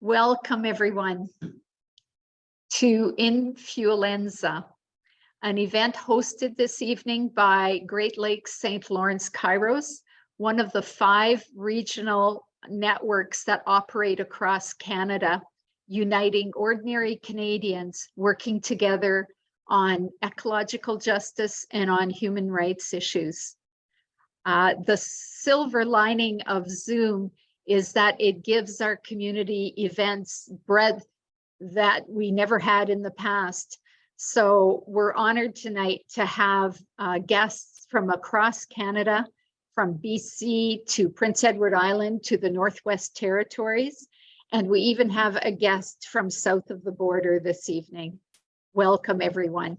Welcome, everyone, to Influenza, an event hosted this evening by Great Lakes St. Lawrence Kairos, one of the five regional networks that operate across Canada, uniting ordinary Canadians working together on ecological justice and on human rights issues. Uh, the silver lining of Zoom is that it gives our community events breadth that we never had in the past. So we're honored tonight to have uh, guests from across Canada, from BC to Prince Edward Island to the Northwest Territories. And we even have a guest from south of the border this evening. Welcome, everyone.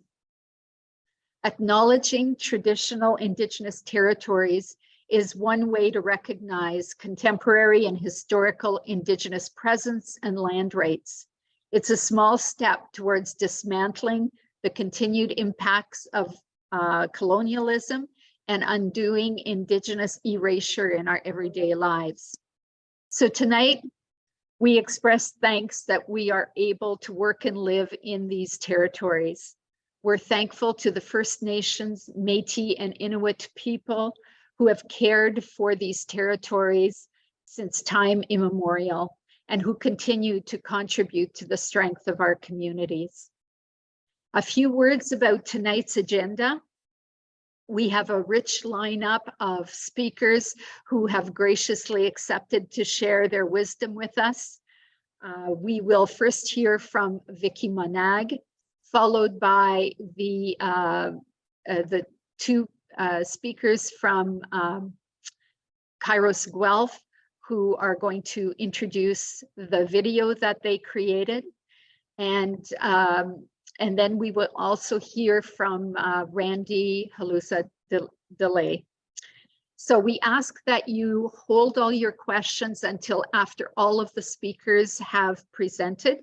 Acknowledging traditional Indigenous territories is one way to recognize contemporary and historical Indigenous presence and land rights. It's a small step towards dismantling the continued impacts of uh, colonialism and undoing Indigenous erasure in our everyday lives. So tonight, we express thanks that we are able to work and live in these territories. We're thankful to the First Nations, Métis and Inuit people who have cared for these territories since time immemorial and who continue to contribute to the strength of our communities. A few words about tonight's agenda. We have a rich lineup of speakers who have graciously accepted to share their wisdom with us. Uh, we will first hear from Vicky Monague, followed by the, uh, uh, the two uh, speakers from um, Kairos Guelph who are going to introduce the video that they created. And, um, and then we will also hear from uh, Randy Halusa Delay. So we ask that you hold all your questions until after all of the speakers have presented.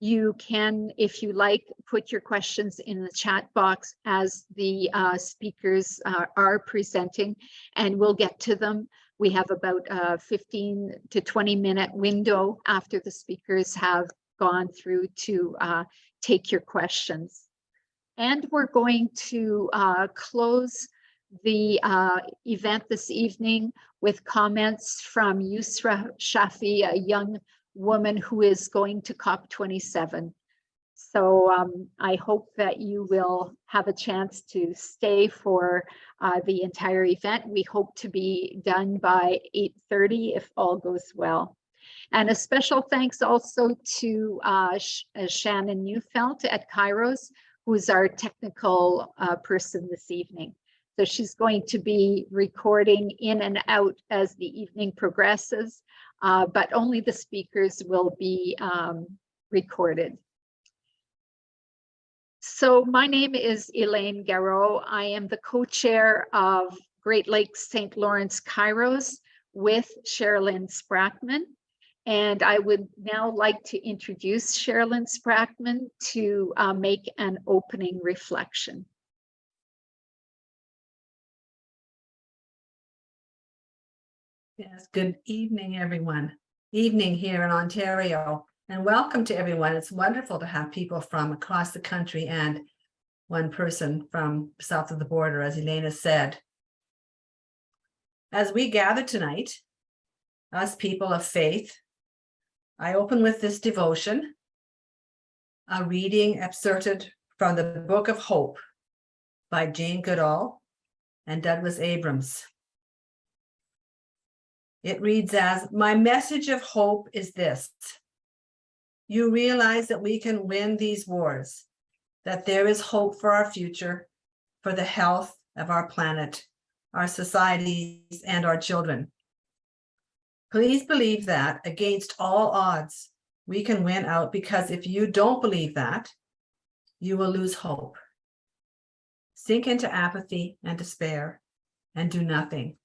You can, if you like, put your questions in the chat box as the uh, speakers uh, are presenting and we'll get to them. We have about a 15 to 20 minute window after the speakers have gone through to uh, take your questions. And we're going to uh, close the uh, event this evening with comments from Yusra Shafi, a young woman who is going to COP27. So um, I hope that you will have a chance to stay for uh, the entire event. We hope to be done by 8.30 if all goes well. And a special thanks also to uh, uh, Shannon Neufeld at Kairos, who's our technical uh, person this evening. So she's going to be recording in and out as the evening progresses uh, but only the speakers will be um, recorded. So my name is Elaine Garreau. I am the co-chair of Great Lakes St. Lawrence Kairos with Sherilyn Sprackman. And I would now like to introduce Sherilyn Sprackman to uh, make an opening reflection. Yes, good evening, everyone. Evening here in Ontario, and welcome to everyone. It's wonderful to have people from across the country and one person from south of the border, as Elena said. As we gather tonight, us people of faith, I open with this devotion, a reading excerpted from the Book of Hope by Jane Goodall and Douglas Abrams. It reads as, my message of hope is this. You realize that we can win these wars, that there is hope for our future, for the health of our planet, our societies, and our children. Please believe that against all odds, we can win out because if you don't believe that, you will lose hope. Sink into apathy and despair and do nothing.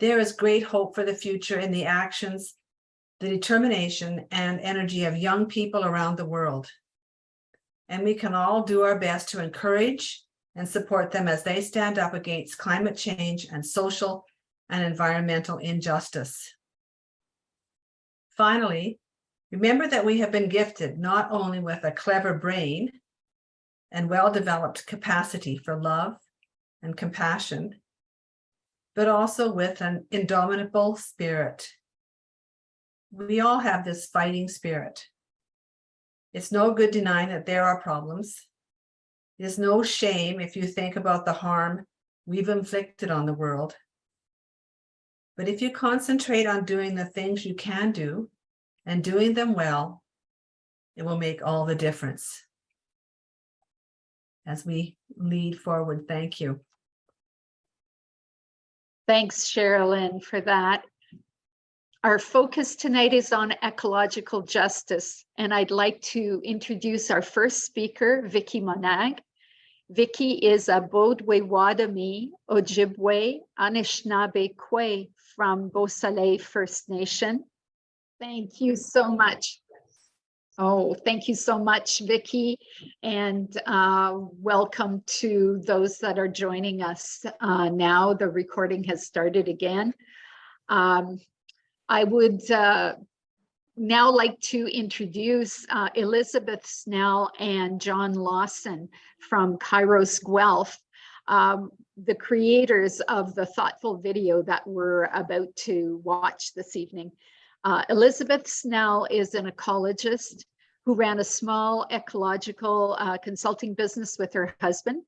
There is great hope for the future in the actions, the determination and energy of young people around the world. And we can all do our best to encourage and support them as they stand up against climate change and social and environmental injustice. Finally, remember that we have been gifted not only with a clever brain and well-developed capacity for love and compassion, but also with an indomitable spirit. We all have this fighting spirit. It's no good denying that there are problems. There's no shame if you think about the harm we've inflicted on the world. But if you concentrate on doing the things you can do and doing them well, it will make all the difference. As we lead forward, thank you. Thanks, Sherilyn, for that. Our focus tonight is on ecological justice, and I'd like to introduce our first speaker, Vicky Monague. Vicky is a Bodwe-Wadami Ojibwe Anishinaabe Kwe from Beausoleil First Nation. Thank you so much. Oh, thank you so much, Vicky, and uh, welcome to those that are joining us uh, now. The recording has started again. Um, I would uh, now like to introduce uh, Elizabeth Snell and John Lawson from Kairos Guelph, um, the creators of the thoughtful video that we're about to watch this evening. Uh, Elizabeth Snell is an ecologist who ran a small ecological uh, consulting business with her husband.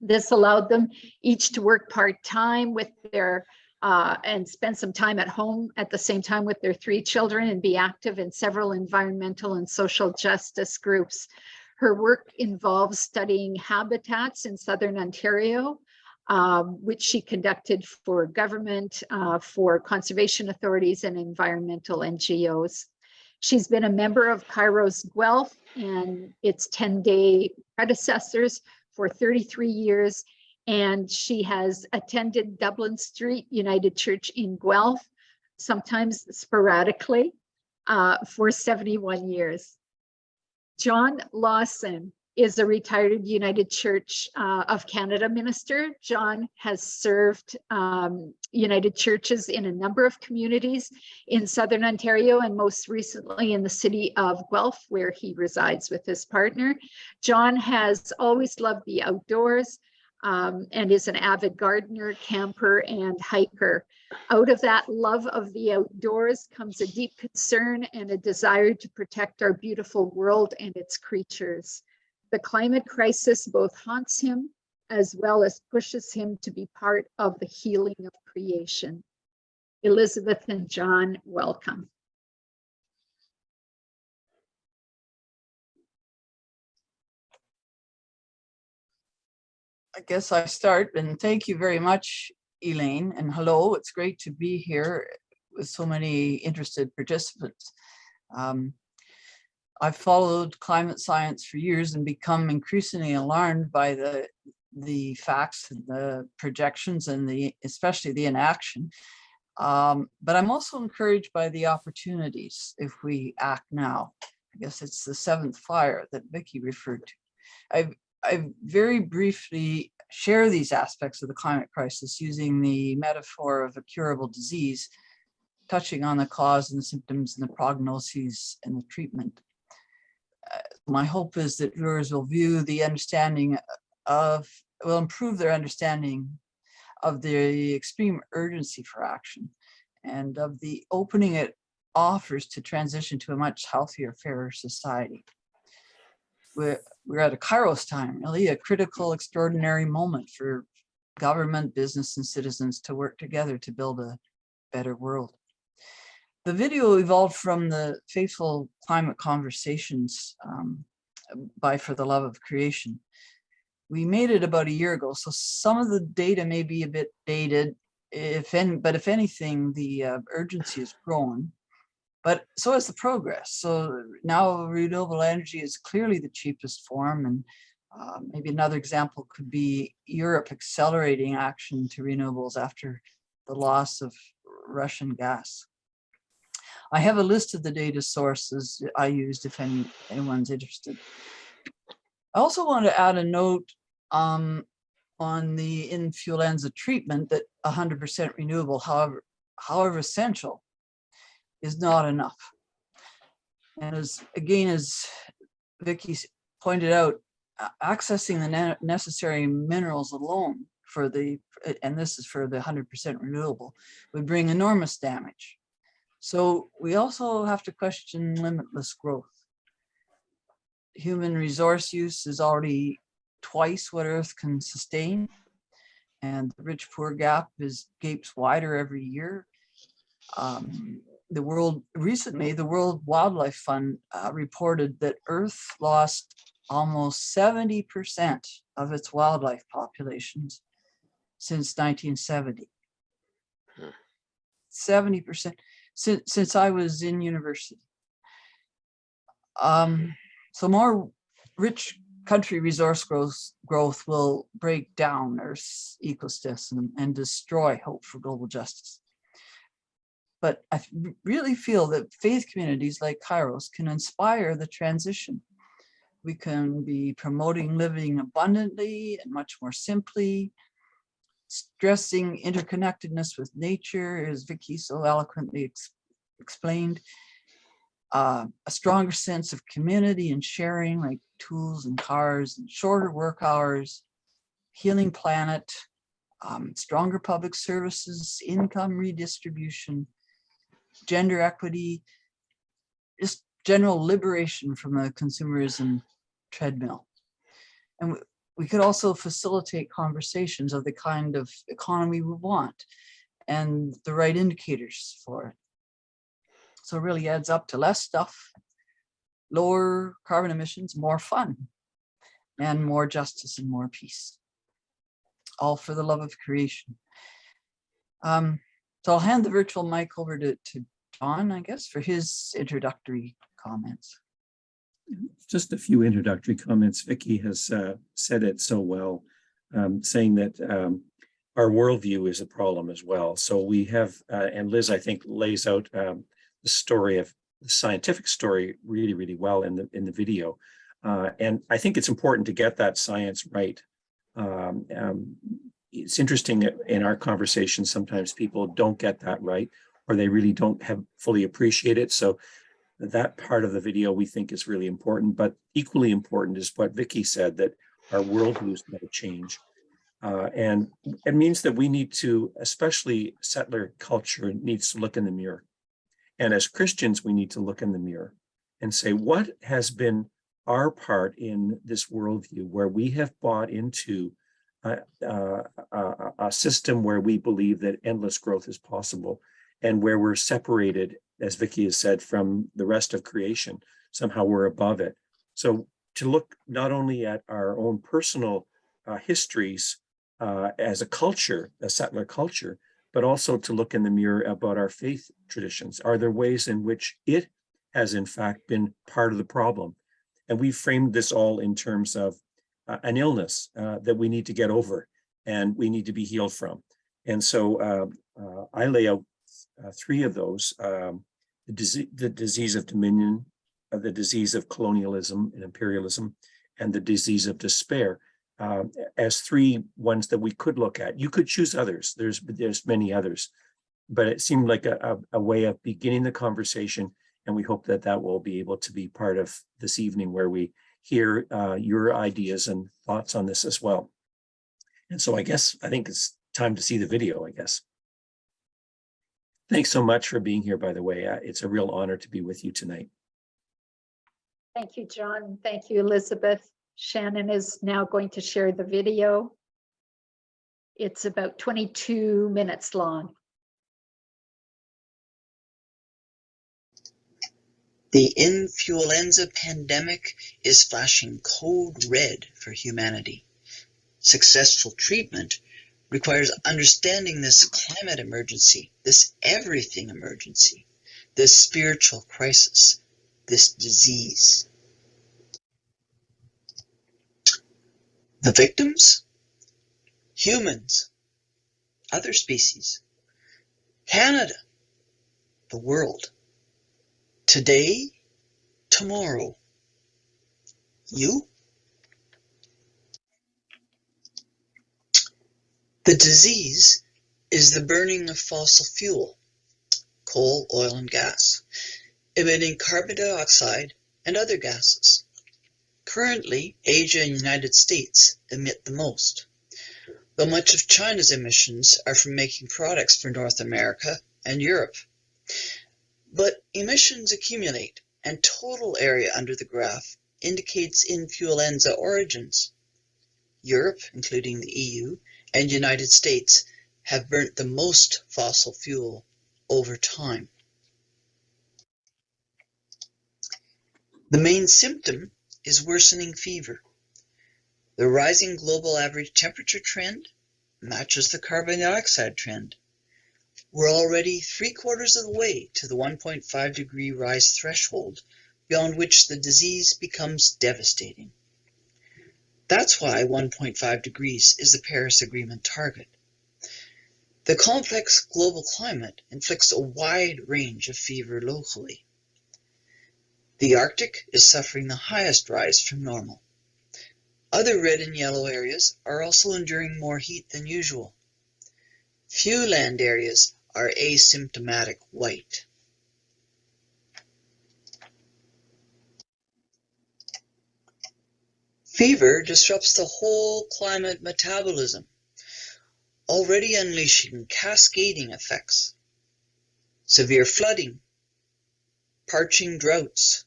This allowed them each to work part-time with their uh, and spend some time at home at the same time with their three children and be active in several environmental and social justice groups. Her work involves studying habitats in Southern Ontario, um, which she conducted for government, uh, for conservation authorities and environmental NGOs. She's been a member of Kairos Guelph and its 10-day predecessors for 33 years and she has attended Dublin Street United Church in Guelph, sometimes sporadically, uh, for 71 years. John Lawson is a retired United Church uh, of Canada minister. John has served um, United Churches in a number of communities in Southern Ontario and most recently in the city of Guelph, where he resides with his partner. John has always loved the outdoors, um, and is an avid gardener, camper, and hiker. Out of that love of the outdoors comes a deep concern and a desire to protect our beautiful world and its creatures. The climate crisis both haunts him as well as pushes him to be part of the healing of creation. Elizabeth and John, welcome. I guess I start and thank you very much, Elaine, and hello. It's great to be here with so many interested participants. Um, I've followed climate science for years and become increasingly alarmed by the the facts and the projections and the especially the inaction. Um, but I'm also encouraged by the opportunities if we act now. I guess it's the seventh fire that Vicky referred to. I've I very briefly share these aspects of the climate crisis using the metaphor of a curable disease, touching on the cause and the symptoms and the prognoses and the treatment. My hope is that viewers will view the understanding of, will improve their understanding of the extreme urgency for action and of the opening it offers to transition to a much healthier, fairer society we're, we're at a kairos time, really a critical, extraordinary moment for government, business, and citizens to work together to build a better world. The video evolved from the Faithful Climate Conversations um, by For the Love of Creation. We made it about a year ago, so some of the data may be a bit dated, if any, but if anything, the uh, urgency has grown but so is the progress. So now renewable energy is clearly the cheapest form. And uh, maybe another example could be Europe accelerating action to renewables after the loss of Russian gas. I have a list of the data sources I used if any, anyone's interested. I also want to add a note um, on the influenza treatment that 100% renewable, however, however essential, is not enough. And as, again, as Vicky pointed out, accessing the ne- necessary minerals alone for the, and this is for the hundred percent renewable, would bring enormous damage. So we also have to question limitless growth. Human resource use is already twice what Earth can sustain, and the rich-poor gap is gapes wider every year. Um, the world recently, the World Wildlife Fund uh, reported that Earth lost almost 70% of its wildlife populations since 1970. 70% since, since I was in university. Um, so more rich country resource growth, growth will break down Earth's ecosystem and destroy hope for global justice. But I really feel that faith communities like Kairos can inspire the transition. We can be promoting living abundantly and much more simply, stressing interconnectedness with nature, as Vicky so eloquently ex- explained, uh, a stronger sense of community and sharing, like tools and cars and shorter work hours, healing planet, um, stronger public services, income redistribution, gender equity, just general liberation from a consumerism treadmill. And we- could also facilitate conversations of the kind of economy we want and the right indicators for it. So it really adds up to less stuff, lower carbon emissions, more fun, and more justice and more peace. All for the love of creation. Um, so I'll hand the virtual mic over to, to John, I guess, for his introductory comments. Just a few introductory comments. Vicky has uh, said it so well, um, saying that um, our worldview is a problem as well. So we have, uh, and Liz, I think, lays out um, the story of the scientific story really, really well in the in the video. Uh, and I think it's important to get that science right. Um, um, it's interesting that in our conversations, sometimes people don't get that right, or they really don't have fully appreciate it. So that part of the video we think is really important, but equally important is what Vicky said, that our worldview is going to change. Uh, and it means that we need to, especially settler culture needs to look in the mirror. And as Christians, we need to look in the mirror and say, what has been our part in this worldview where we have bought into a, a, a- a system where we believe that endless growth is possible and where we're separated as Vicky has said, from the rest of creation. Somehow we're above it. So to look not only at our own personal uh, histories uh, as a culture, a settler culture, but also to look in the mirror about our faith traditions. Are there ways in which it has in fact been part of the problem? And we framed this all in terms of uh, an illness uh, that we need to get over and we need to be healed from. And so uh, uh, I lay out uh, three of those. Um, the disease, the disease of dominion, uh, the disease of colonialism and imperialism, and the disease of despair um, as three ones that we could look at. You could choose others. There's there's many others, but it seemed like a, a, a way of beginning the conversation, and we hope that that will be able to be part of this evening where we hear uh, your ideas and thoughts on this as well. And so I guess I think it's time to see the video. I guess. Thanks so much for being here, by the way. Uh, It's a real honor to be with you tonight. Thank you, John. Thank you, Elizabeth. Shannon is now going to share the video. It's about 22 minutes long. The influenza pandemic is flashing code red for humanity. Successful treatment requires understanding this climate emergency, this everything emergency, this spiritual crisis, this disease. The victims? Humans, other species, Canada, the world. Today, tomorrow. You? The disease is the burning of fossil fuel, coal, oil, and gas, emitting carbon dioxide and other gases. Currently, Asia and United States emit the most, though much of China's emissions are from making products for North America and Europe. But emissions accumulate, and total area under the graph indicates influenza origins. Europe, including the EU, and United States have burnt the most fossil fuel over time. The main symptom is worsening fever. The rising global average temperature trend matches the carbon dioxide trend. We're already three quarters of the way to the 1.5 degree rise threshold, beyond which the disease becomes devastating. That's why 1.5 degrees is the Paris Agreement target. The complex global climate inflicts a wide range of fever locally. The Arctic is suffering the highest rise from normal. Other red and yellow areas are also enduring more heat than usual. Few land areas are asymptomatic white. Fever disrupts the whole climate metabolism, already unleashing cascading effects. Severe flooding, parching droughts,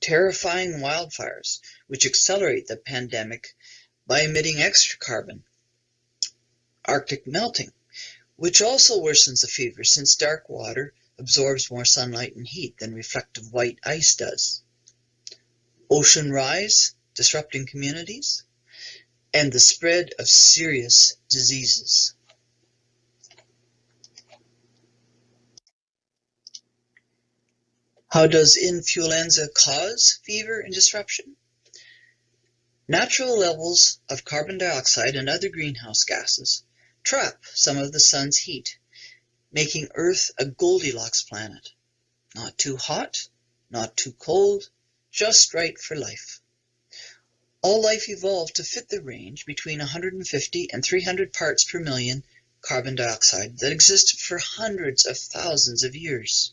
terrifying wildfires, which accelerate the pandemic by emitting extra carbon. Arctic melting, which also worsens the fever since dark water absorbs more sunlight and heat than reflective white ice does. Ocean rise, disrupting communities, and the spread of serious diseases. How does influenza cause fever and disruption? Natural levels of carbon dioxide and other greenhouse gases trap some of the sun's heat, making Earth a Goldilocks planet. Not too hot, not too cold, just right for life. All life evolved to fit the range between 150 and 300 parts per million carbon dioxide that existed for hundreds of thousands of years.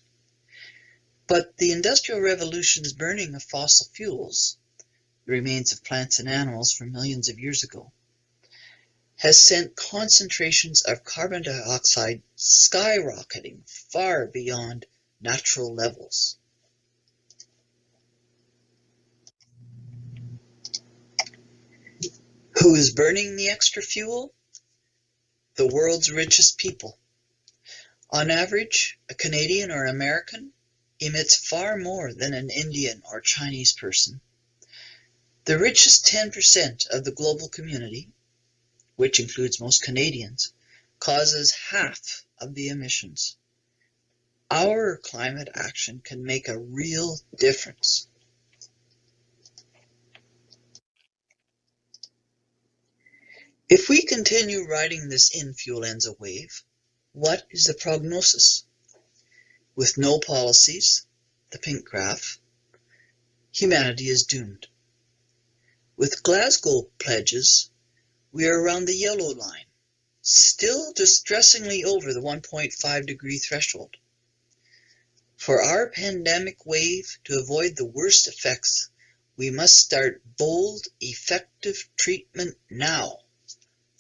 But the Industrial Revolution's burning of fossil fuels, the remains of plants and animals from millions of years ago, has sent concentrations of carbon dioxide skyrocketing far beyond natural levels. Who is burning the extra fuel? The world's richest people. On average, a Canadian or American emits far more than an Indian or Chinese person. The richest 10% of the global community, which includes most Canadians, causes half of the emissions. Our climate action can make a real difference. If we continue riding this influenza wave, what is the prognosis? With no policies, the pink graph, humanity is doomed. With Glasgow pledges, we are around the yellow line, still distressingly over the 1.5 degree threshold. For our pandemic wave to avoid the worst effects, we must start bold, effective treatment now,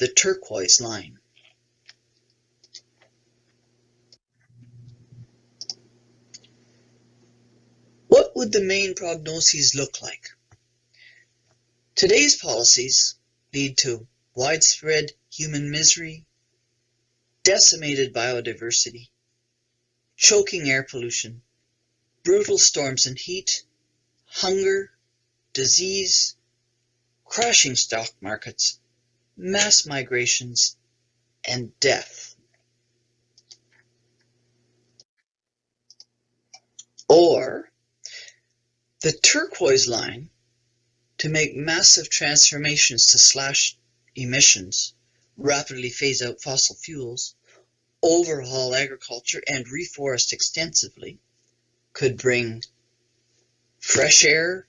the turquoise line. What would the main prognoses look like? Today's policies lead to widespread human misery, decimated biodiversity, choking air pollution, brutal storms and heat, hunger, disease, crashing stock markets, mass migrations, and death. Or the turquoise line to make massive transformations to slash emissions, rapidly phase out fossil fuels, overhaul agriculture, and reforest extensively could bring fresh air,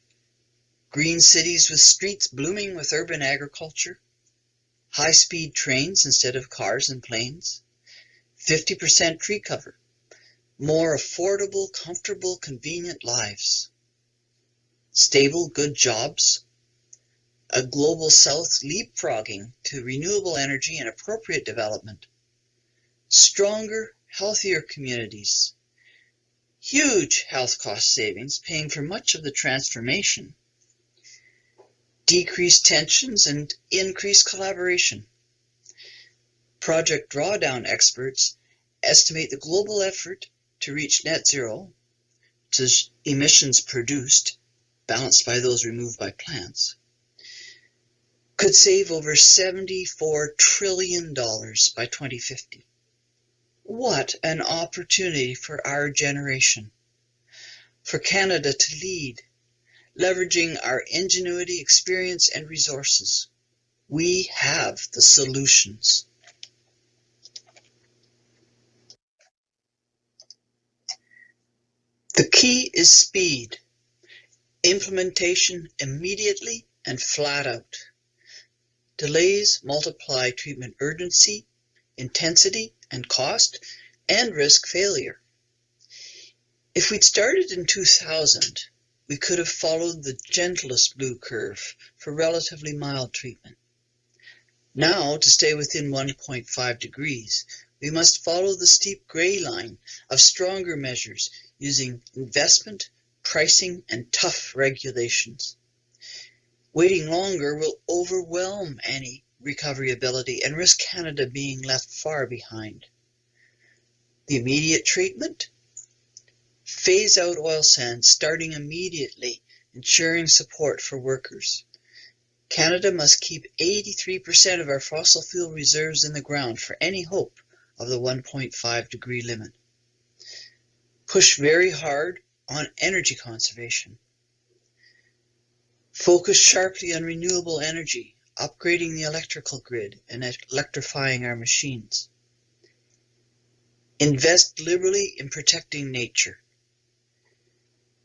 green cities with streets blooming with urban agriculture, high speed trains instead of cars and planes, 50% tree cover, more affordable, comfortable, convenient lives, stable, good jobs, a global south leapfrogging to renewable energy and appropriate development, stronger, healthier communities, huge health cost savings paying for much of the transformation, decreased tensions and increased collaboration. Project Drawdown experts estimate the global effort to reach net zero to emissions produced, balanced by those removed by plants, could save over $74 trillion by 2050. What an opportunity for our generation. For Canada to lead, leveraging our ingenuity, experience, and resources. We have the solutions. The key is speed. Implementation immediately and flat out. Delays multiply treatment urgency, intensity, and cost, and risk failure. If we'd started in 2000, we could have followed the gentlest blue curve for relatively mild treatment. Now, to stay within 1.5 degrees, we must follow the steep gray line of stronger measures using investment, pricing, and tough regulations. Waiting longer will overwhelm any recovery ability and risk Canada being left far behind. The immediate treatment? Phase out oil sands starting immediately, ensuring support for workers. Canada must keep 83% of our fossil fuel reserves in the ground for any hope of the 1.5 degree limit. Push very hard on energy conservation. Focus sharply on renewable energy, upgrading the electrical grid and electrifying our machines. Invest liberally in protecting nature.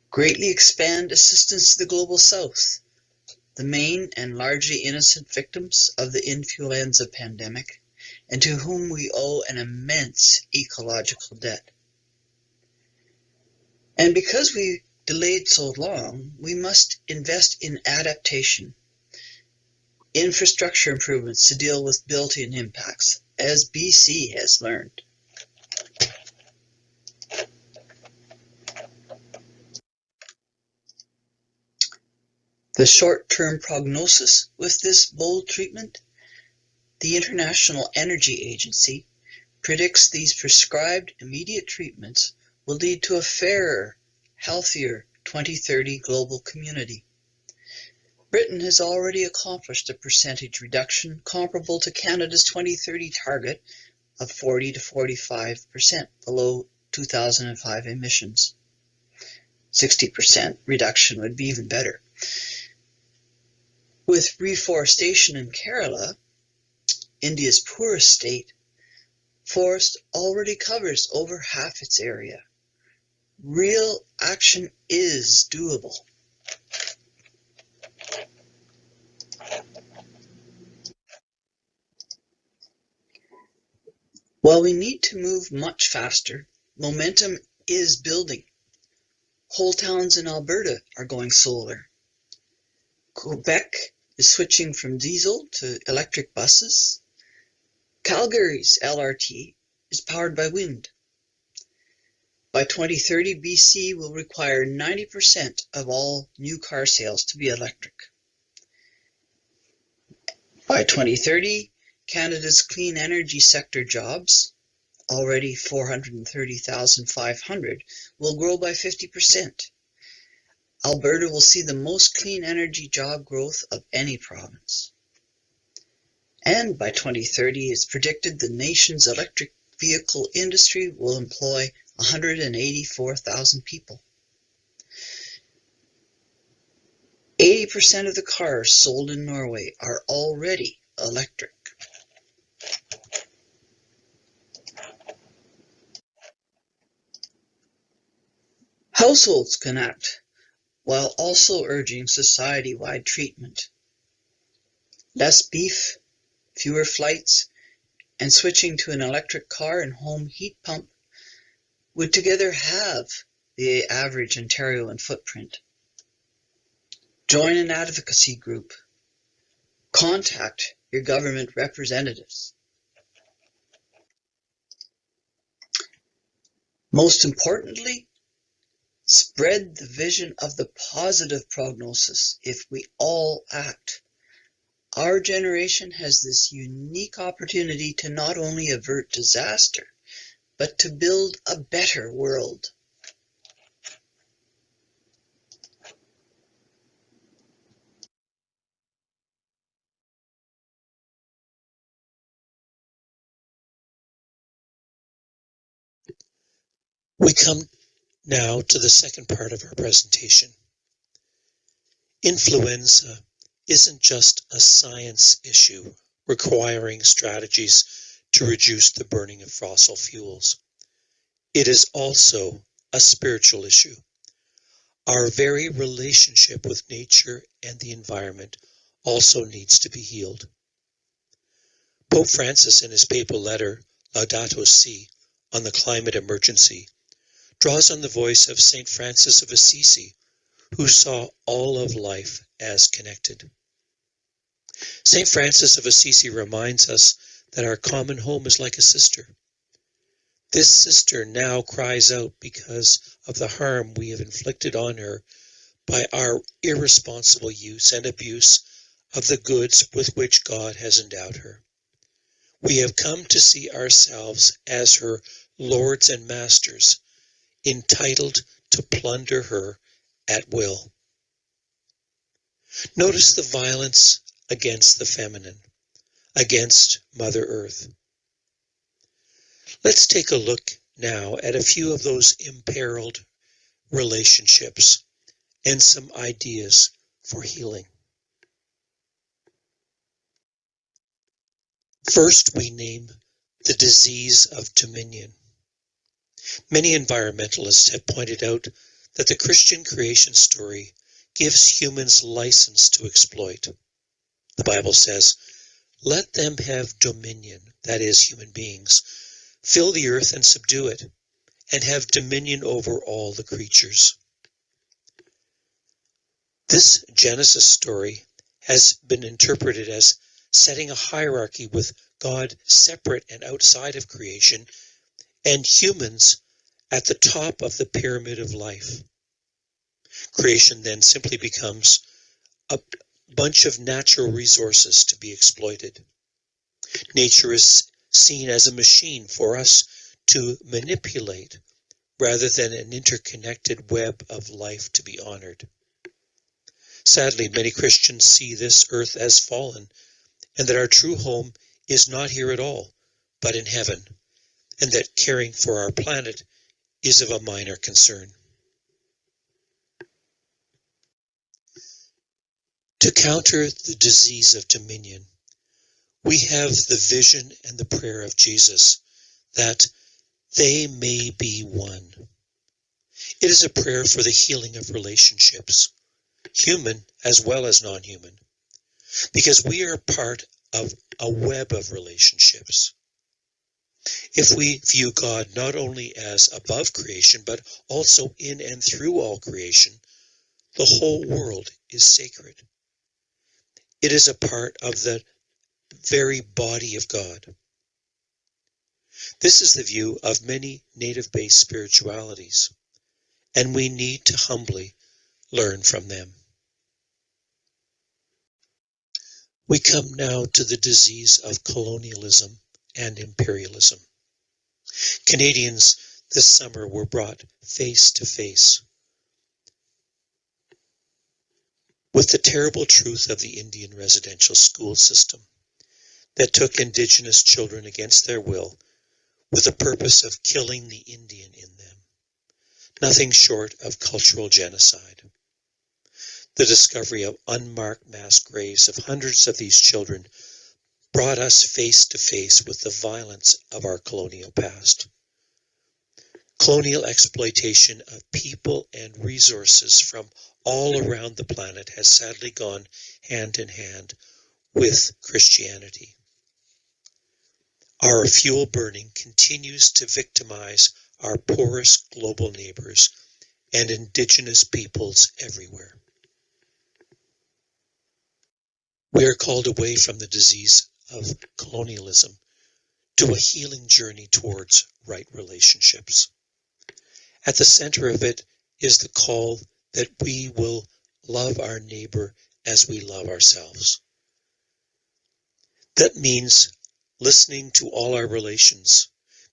Greatly expand assistance to the Global South, the main and largely innocent victims of the influenza pandemic, and to whom we owe an immense ecological debt. And because we delayed so long, we must invest in adaptation, infrastructure improvements to deal with built-in impacts, as BC has learned. The short-term prognosis with this bold treatment, the International Energy Agency predicts these prescribed immediate treatments will lead to a fairer, healthier 2030 global community. Britain has already accomplished a percentage reduction comparable to Canada's 2030 target of 40 to 45% below 2005 emissions. 60% reduction would be even better. With reforestation in Kerala, India's poorest state, forest already covers over half its area. Real action is doable. While we need to move much faster, momentum is building. Whole towns in Alberta are going solar. Quebec is switching from diesel to electric buses. Calgary's LRT is powered by wind. By 2030, BC will require 90% of all new car sales to be electric. By 2030, Canada's clean energy sector jobs, already 430,500, will grow by 50%. Alberta will see the most clean energy job growth of any province. And by 2030, it's predicted the nation's electric vehicle industry will employ 184,000 people. 80% of the cars sold in Norway are already electric. Households can act while also urging society-wide treatment. Less beef, fewer flights, and switching to an electric car and home heat pump would together have the average Ontarioan footprint. Join an advocacy group. Contact your government representatives. Most importantly, spread the vision of the positive prognosis if we all act. Our generation has this unique opportunity to not only avert disaster, but to build a better world. We come now to the second part of our presentation. Influenza isn't just a science issue requiring strategies to reduce the burning of fossil fuels. It is also a spiritual issue. Our very relationship with nature and the environment also needs to be healed. Pope Francis, in his papal letter Laudato Si on the climate emergency, draws on the voice of St. Francis of Assisi, who saw all of life as connected. St. Francis of Assisi reminds us that our common home is like a sister. This sister now cries out because of the harm we have inflicted on her by our irresponsible use and abuse of the goods with which God has endowed her. We have come to see ourselves as her lords and masters, entitled to plunder her at will. Notice the violence against the feminine, against Mother Earth. Let's take a look now at a few of those imperiled relationships and some ideas for healing. First, we name the disease of dominion. Many environmentalists have pointed out that the Christian creation story gives humans license to exploit. The Bible says, let them have dominion, that is, human beings, fill the earth and subdue it, and have dominion over all the creatures. This Genesis story has been interpreted as setting a hierarchy with God separate and outside of creation, and humans at the top of the pyramid of life. Creation then simply becomes a bunch of natural resources to be exploited. Nature is seen as a machine for us to manipulate rather than an interconnected web of life to be honored. Sadly, many Christians see this earth as fallen and that our true home is not here at all, but in heaven, and that caring for our planet is of a minor concern. To counter the disease of dominion, we have the vision and the prayer of Jesus that they may be one. It is a prayer for the healing of relationships, human as well as non human, because we are part of a web of relationships. If we view God not only as above creation, but also in and through all creation, the whole world is sacred. It is a part of the very body of God. This is the view of many native based spiritualities, and we need to humbly learn from them. We come now to the disease of colonialism and imperialism. Canadians this summer were brought face to face with the terrible truth of the Indian residential school system that took Indigenous children against their will with the purpose of killing the Indian in them. Nothing short of cultural genocide. The discovery of unmarked mass graves of hundreds of these children brought us face to face with the violence of our colonial past. Colonial exploitation of people and resources from all around the planet has sadly gone hand in hand with Christianity. Our fuel burning continues to victimize our poorest global neighbors and indigenous peoples everywhere. We are called away from the disease of colonialism to a healing journey towards right relationships. At the center of it is the call that we will love our neighbor as we love ourselves. That means listening to all our relations,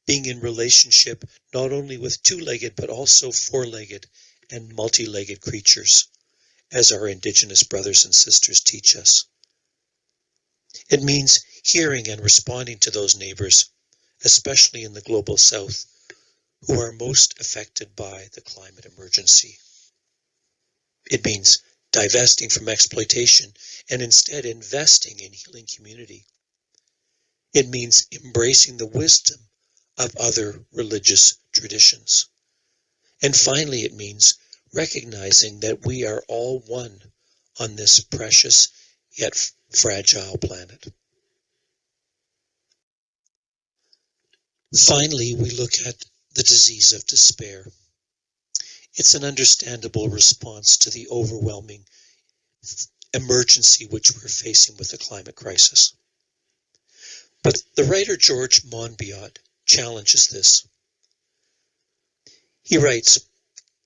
being in relationship not only with two-legged but also four-legged and multi-legged creatures, as our indigenous brothers and sisters teach us. It means hearing and responding to those neighbors, especially in the global south, who are most affected by the climate emergency. It means divesting from exploitation and instead investing in healing community. It means embracing the wisdom of other religious traditions. And finally, it means recognizing that we are all one on this precious yet fragile planet. Finally, we look at the disease of despair. It's an understandable response to the overwhelming emergency which we're facing with the climate crisis. But the writer George Monbiot challenges this. He writes,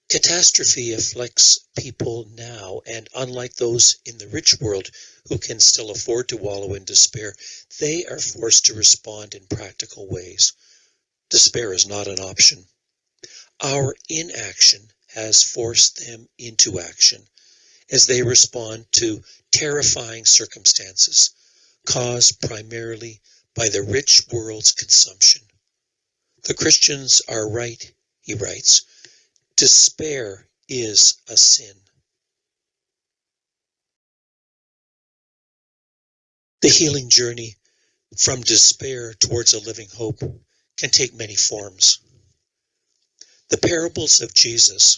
Catastrophe afflicts people now, and unlike those in the rich world who can still afford to wallow in despair, they are forced to respond in practical ways. Despair is not an option. Our inaction has forced them into action as they respond to terrifying circumstances caused primarily by the rich world's consumption. The Christians are right, he writes. Despair is a sin. The healing journey from despair towards a living hope can take many forms. The parables of Jesus,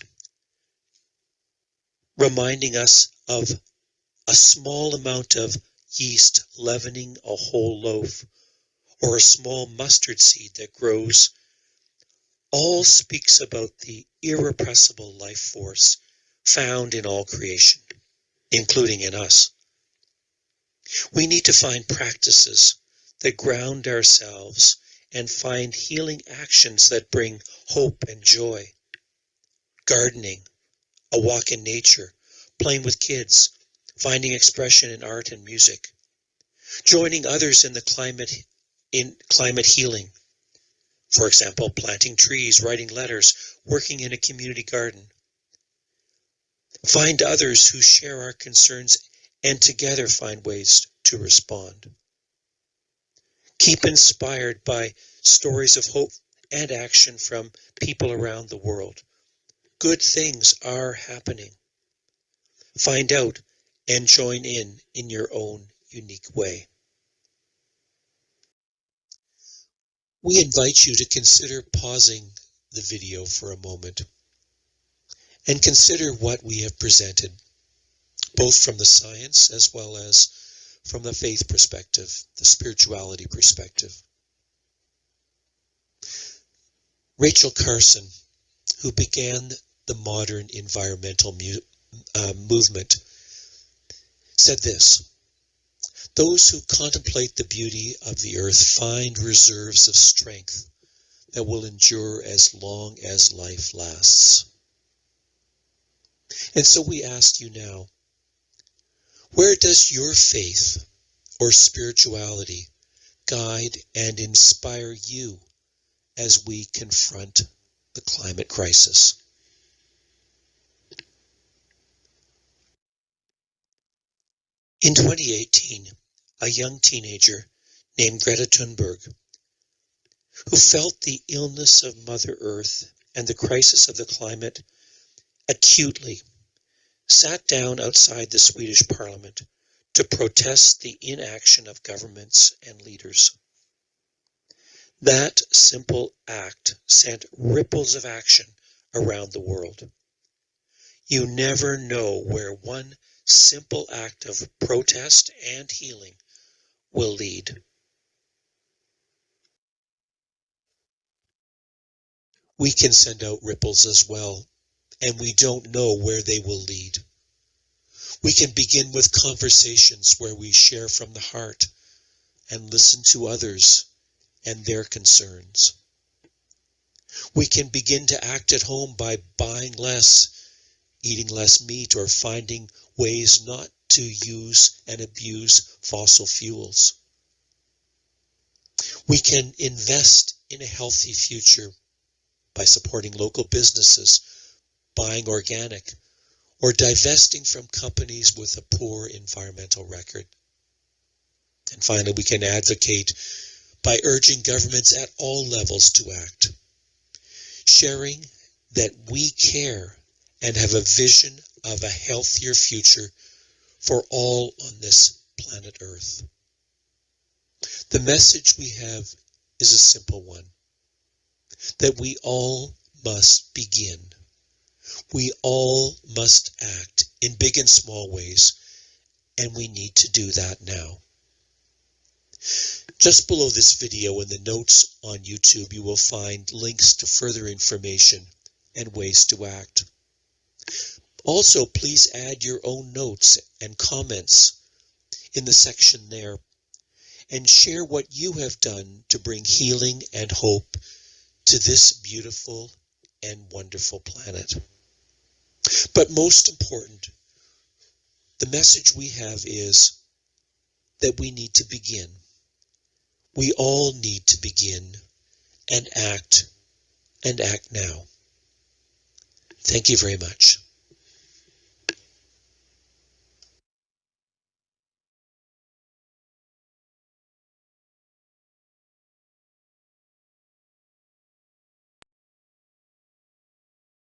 reminding us of a small amount of yeast leavening a whole loaf, or a small mustard seed that grows, all speaks about the irrepressible life force found in all creation, including in us. We need to find practices that ground ourselves and find healing actions that bring hope and joy. Gardening, a walk in nature, playing with kids, finding expression in art and music, joining others in the climate in climate healing. For example, planting trees, writing letters, working in a community garden. Find others who share our concerns and together find ways to respond. Keep inspired by stories of hope and action from people around the world. Good things are happening. Find out and join in in your own unique way. We invite you to consider pausing the video for a moment and consider what we have presented, both from the science as well as from the faith perspective, the spirituality perspective. Rachel Carson, who began the modern environmental uh, movement, said this Those who contemplate the beauty of the earth find reserves of strength that will endure as long as life lasts. And so we ask you now where does your faith or spirituality guide and inspire you as we confront the climate crisis? In 2018, a young teenager named Greta Thunberg, who felt the illness of Mother Earth and the crisis of the climate acutely, sat down outside the Swedish parliament to protest the inaction of governments and leaders. That simple act sent ripples of action around the world. You never know where one simple act of protest and healing will lead. We can send out ripples as well, and we don't know where they will lead. We can begin with conversations where we share from the heart and listen to others and their concerns. We can begin to act at home by buying less, eating less meat, or finding ways not to use and abuse fossil fuels. We can invest in a healthy future by supporting local businesses, buying organic, or divesting from companies with a poor environmental record. And finally, we can advocate by urging governments at all levels to act, sharing that we care and have a vision of a healthier future for all on this planet Earth. The message we have is a simple one that we all must begin. We all must act in big and small ways, and we need to do that now. Just below this video in the notes on YouTube, you will find links to further information and ways to act. Also, please add your own notes and comments in the section there and share what you have done to bring healing and hope to this beautiful and wonderful planet. But most important, the message we have is that we need to begin. We all need to begin and act and act now. Thank you very much.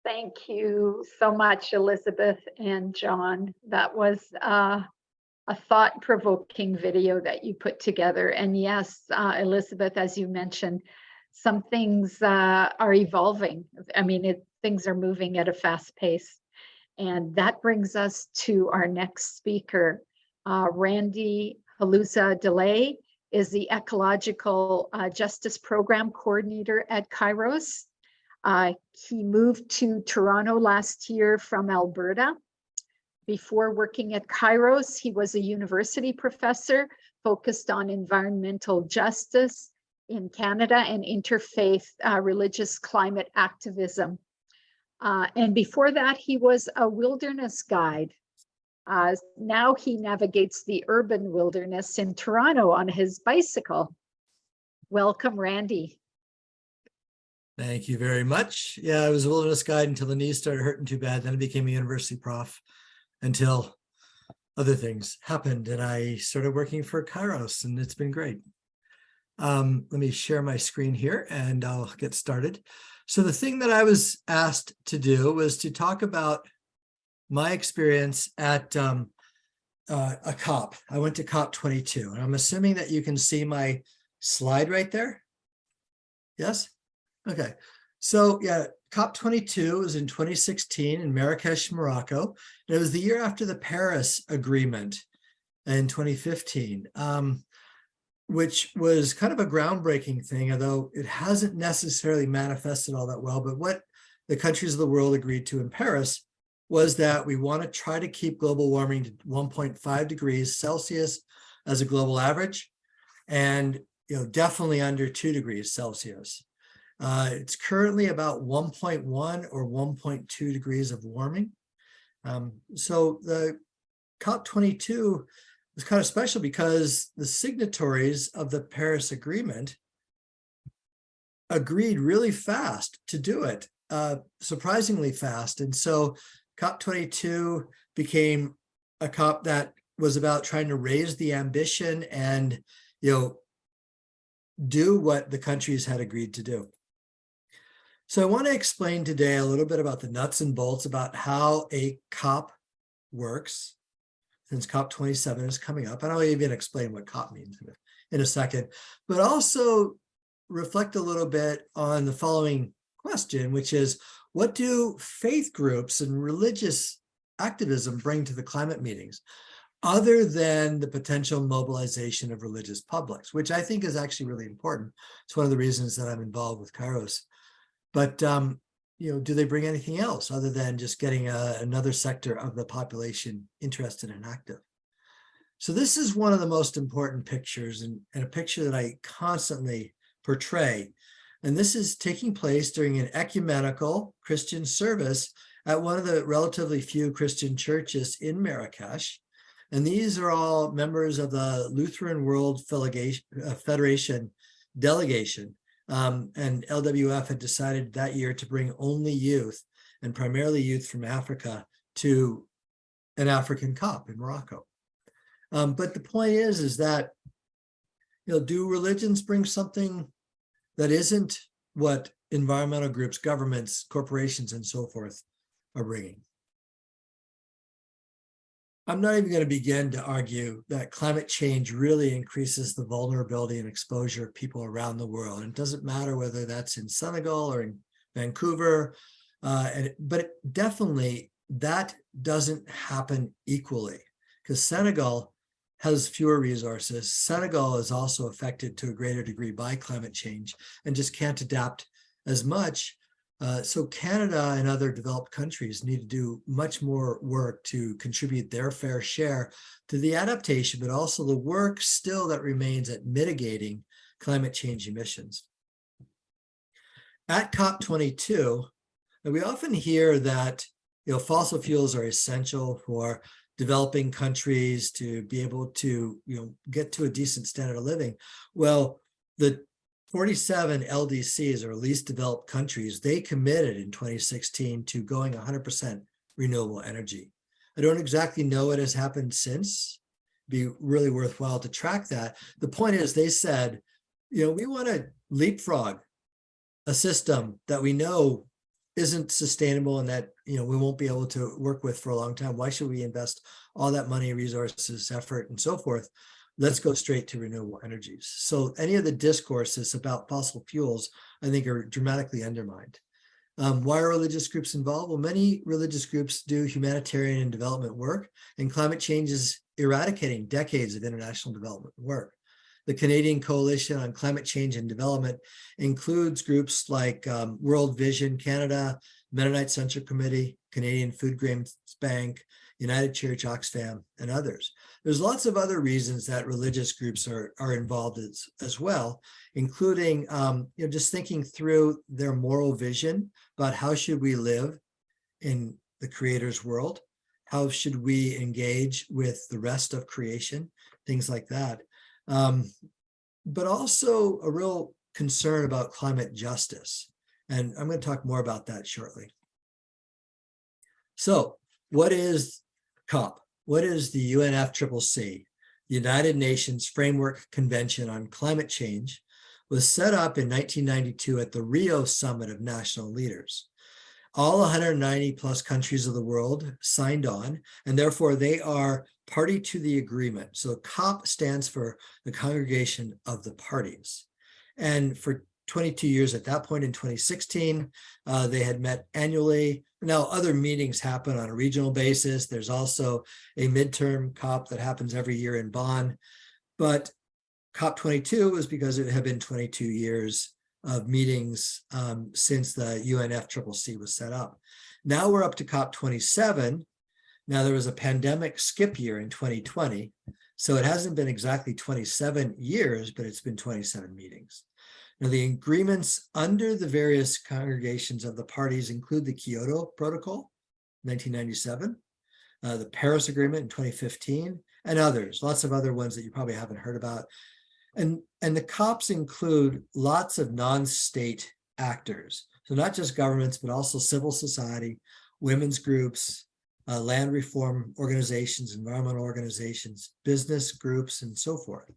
Thank you so much, Elizabeth and John. That was uh, a thought-provoking video that you put together. And yes, uh, Elizabeth, as you mentioned, some things uh, are evolving. I mean, it, things are moving at a fast pace. And that brings us to our next speaker. Uh, Randy Haluza-DeLay is the Ecological uh, Justice Program Coordinator at Kairos. Uh, he moved to Toronto last year from Alberta. Before working at Kairos, he was a university professor focused on environmental justice in Canada and interfaith uh, religious climate activism. Uh, and before that, he was a wilderness guide. Uh, now he navigates the urban wilderness in Toronto on his bicycle. Welcome, Randy. Thank you very much. Yeah, I was a wilderness guide until the knees started hurting too bad. Then I became a university prof until other things happened and I started working for Kairos and it's been great. Um, let me share my screen here and I'll get started. So the thing that I was asked to do was to talk about my experience at um, uh, a COP. I went to COP 22 and I'm assuming that you can see my slide right there. Yes? Okay, so yeah, COP22 was in 2016 in Marrakesh, Morocco. And it was the year after the Paris Agreement in 2015, um, which was kind of a groundbreaking thing, although it hasn't necessarily manifested all that well. But what the countries of the world agreed to in Paris was that we want to try to keep global warming to 1.5 degrees Celsius as a global average, and you know definitely under two degrees Celsius. Uh, it's currently about 1.1 or 1.2 degrees of warming. Um, so the COP22 was kind of special because the signatories of the Paris Agreement agreed really fast to do it, uh, surprisingly fast. And so COP22 became a COP that was about trying to raise the ambition and, you know, do what the countries had agreed to do. So I want to explain today a little bit about the nuts and bolts about how a COP works, since COP27 is coming up. And I'll even explain what COP means in a, second, but also reflect a little bit on the following question, which is, what do faith groups and religious activism bring to the climate meetings? other than the potential mobilization of religious publics, which I think is actually really important. It's one of the reasons that I'm involved with Kairos. But, um, you know, do they bring anything else other than just getting a, another sector of the population interested and active? So this is one of the most important pictures and, and a picture that I constantly portray. And this is taking place during an ecumenical Christian service at one of the relatively few Christian churches in Marrakesh. And these are all members of the Lutheran World uh, Federation delegation. Um, and LWF had decided that year to bring only youth and primarily youth from Africa to an African COP in Morocco. Um, but the point is, is that, you know, do religions bring something that isn't what environmental groups, governments, corporations, and so forth are bringing? I'm not even going to begin to argue that climate change really increases the vulnerability and exposure of people around the world. And it doesn't matter whether that's in Senegal or in Vancouver, uh, and, but definitely that doesn't happen equally because Senegal has fewer resources. Senegal is also affected to a greater degree by climate change and just can't adapt as much. Uh, so Canada and other developed countries need to do much more work to contribute their fair share to the adaptation, but also the work still that remains at mitigating climate change emissions. At COP22, we often hear that you know, fossil fuels are essential for developing countries to be able to you know, get to a decent standard of living. Well, the 47 LDCs or least developed countries, they committed in 2016 to going 100% renewable energy. I don't exactly know what has happened since. It'd Be really worthwhile to track that. The point is they said, you know, we want to leapfrog a system that we know isn't sustainable and that, you know, we won't be able to work with for a long time. Why should we invest all that money, resources, effort, and so forth let's go straight to renewable energies. So any of the discourses about fossil fuels, I think are dramatically undermined. Um, why are religious groups involved? Well, many religious groups do humanitarian and development work, and climate change is eradicating decades of international development work. The Canadian Coalition on Climate Change and Development includes groups like um, World Vision Canada, Mennonite Central Committee, Canadian Food Grains Bank, United Church Oxfam, and others. There's lots of other reasons that religious groups are, are involved as, as well, including um, you know, just thinking through their moral vision about how should we live in the creator's world? How should we engage with the rest of creation? Things like that. Um, but also a real concern about climate justice. And I'm going to talk more about that shortly. So what is COP? What is the UNFCCC, the United Nations Framework Convention on Climate Change, was set up in 1992 at the Rio Summit of National Leaders. All 190 plus countries of the world signed on, and therefore they are party to the agreement. So COP stands for the Congregation of the Parties. And for 22 years at that point in 2016, uh, they had met annually now, other meetings happen on a regional basis. There's also a midterm COP that happens every year in Bonn. But COP22 was because it had been 22 years of meetings um, since the UNFCCC was set up. Now we're up to COP27. Now there was a pandemic skip year in 2020. So it hasn't been exactly 27 years, but it's been 27 meetings. Now, the agreements under the various congregations of the parties include the Kyoto Protocol, 1997, uh, the Paris Agreement in 2015, and others, lots of other ones that you probably haven't heard about. And, and the COPs include lots of non-state actors. So not just governments, but also civil society, women's groups, uh, land reform organizations, environmental organizations, business groups, and so forth.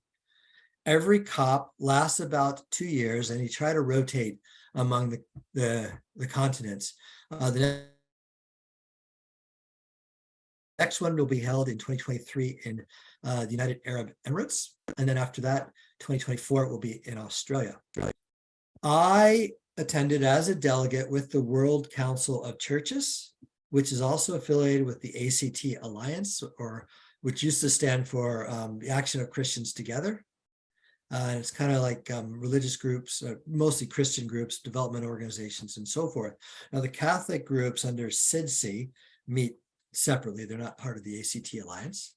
Every COP lasts about two years and you try to rotate among the, the, the continents. Uh, the next one will be held in 2023 in uh, the United Arab Emirates. And then after that, 2024 will be in Australia. I attended as a delegate with the World Council of Churches, which is also affiliated with the ACT Alliance, or which used to stand for um, the Action of Christians Together. Uh, and it's kind of like um, religious groups, uh, mostly Christian groups, development organizations, and so forth. Now, the Catholic groups under CIDSE meet separately. They're not part of the ACT Alliance.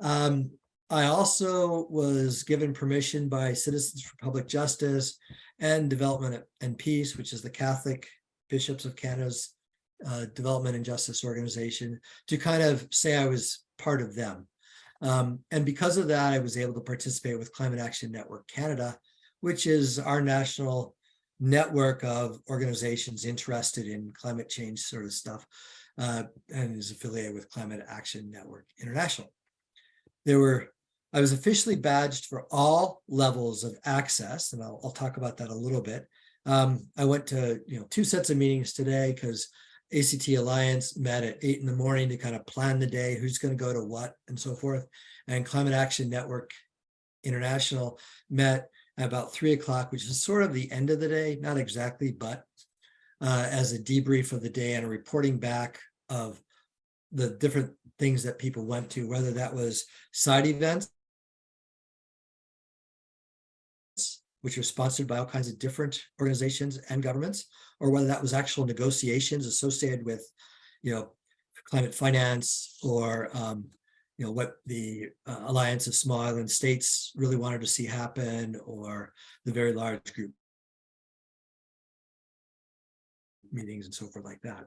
Um, I also was given permission by Citizens for Public Justice and Development and Peace, which is the Catholic Bishops of Canada's uh, Development and Justice Organization, to kind of say I was part of them. Um, and because of that, I was able to participate with Climate Action Network Canada, which is our national network of organizations interested in climate change sort of stuff, uh, and is affiliated with Climate Action Network International. There were, I was officially badged for all levels of access, and I'll, I'll talk about that a little bit. Um, I went to, you know, two sets of meetings today because ACT Alliance met at eight in the morning to kind of plan the day, who's going to go to what and so forth. And Climate Action Network International met at about three o'clock, which is sort of the end of the day, not exactly, but uh, as a debrief of the day and a reporting back of the different things that people went to, whether that was side events, which were sponsored by all kinds of different organizations and governments, or whether that was actual negotiations associated with, you know, climate finance or, um, you know, what the uh, Alliance of Small Island States really wanted to see happen, or the very large group meetings and so forth like that.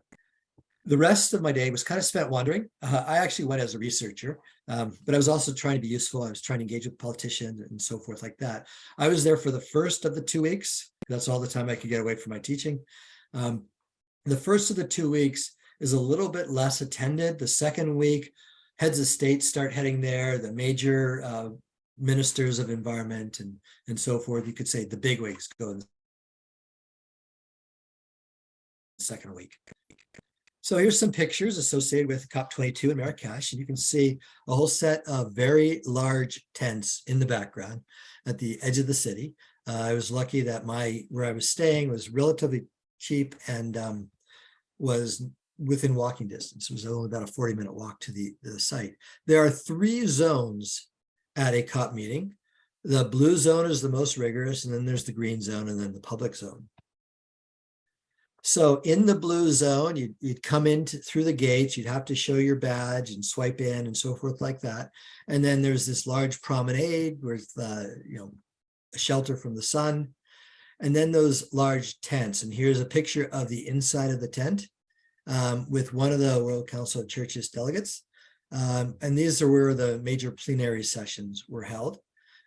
The rest of my day was kind of spent wandering. Uh, I actually went as a researcher, um, but I was also trying to be useful. I was trying to engage with politicians and so forth like that. I was there for the first of the two weeks. That's all the time I could get away from my teaching. Um, the first of the two weeks is a little bit less attended. The second week, heads of state start heading there, the major uh, ministers of environment and, and so forth. You could say the big wigs go in the second week. So here's some pictures associated with COP22 in Marrakesh, and you can see a whole set of very large tents in the background at the edge of the city. Uh, I was lucky that my where I was staying was relatively cheap and um, was within walking distance. It was only about a 40 minute walk to the, the site. There are three zones at a COP meeting. The blue zone is the most rigorous, and then there's the green zone, and then the public zone. So in the blue zone, you'd, you'd come in to- through the gates, you'd have to show your badge and swipe in and so forth like that. And then there's this large promenade with, uh, you know, a shelter from the sun. And then those large tents. And here's a picture of the inside of the tent um, with one of the World Council of Churches delegates. Um, and these are where the major plenary sessions were held.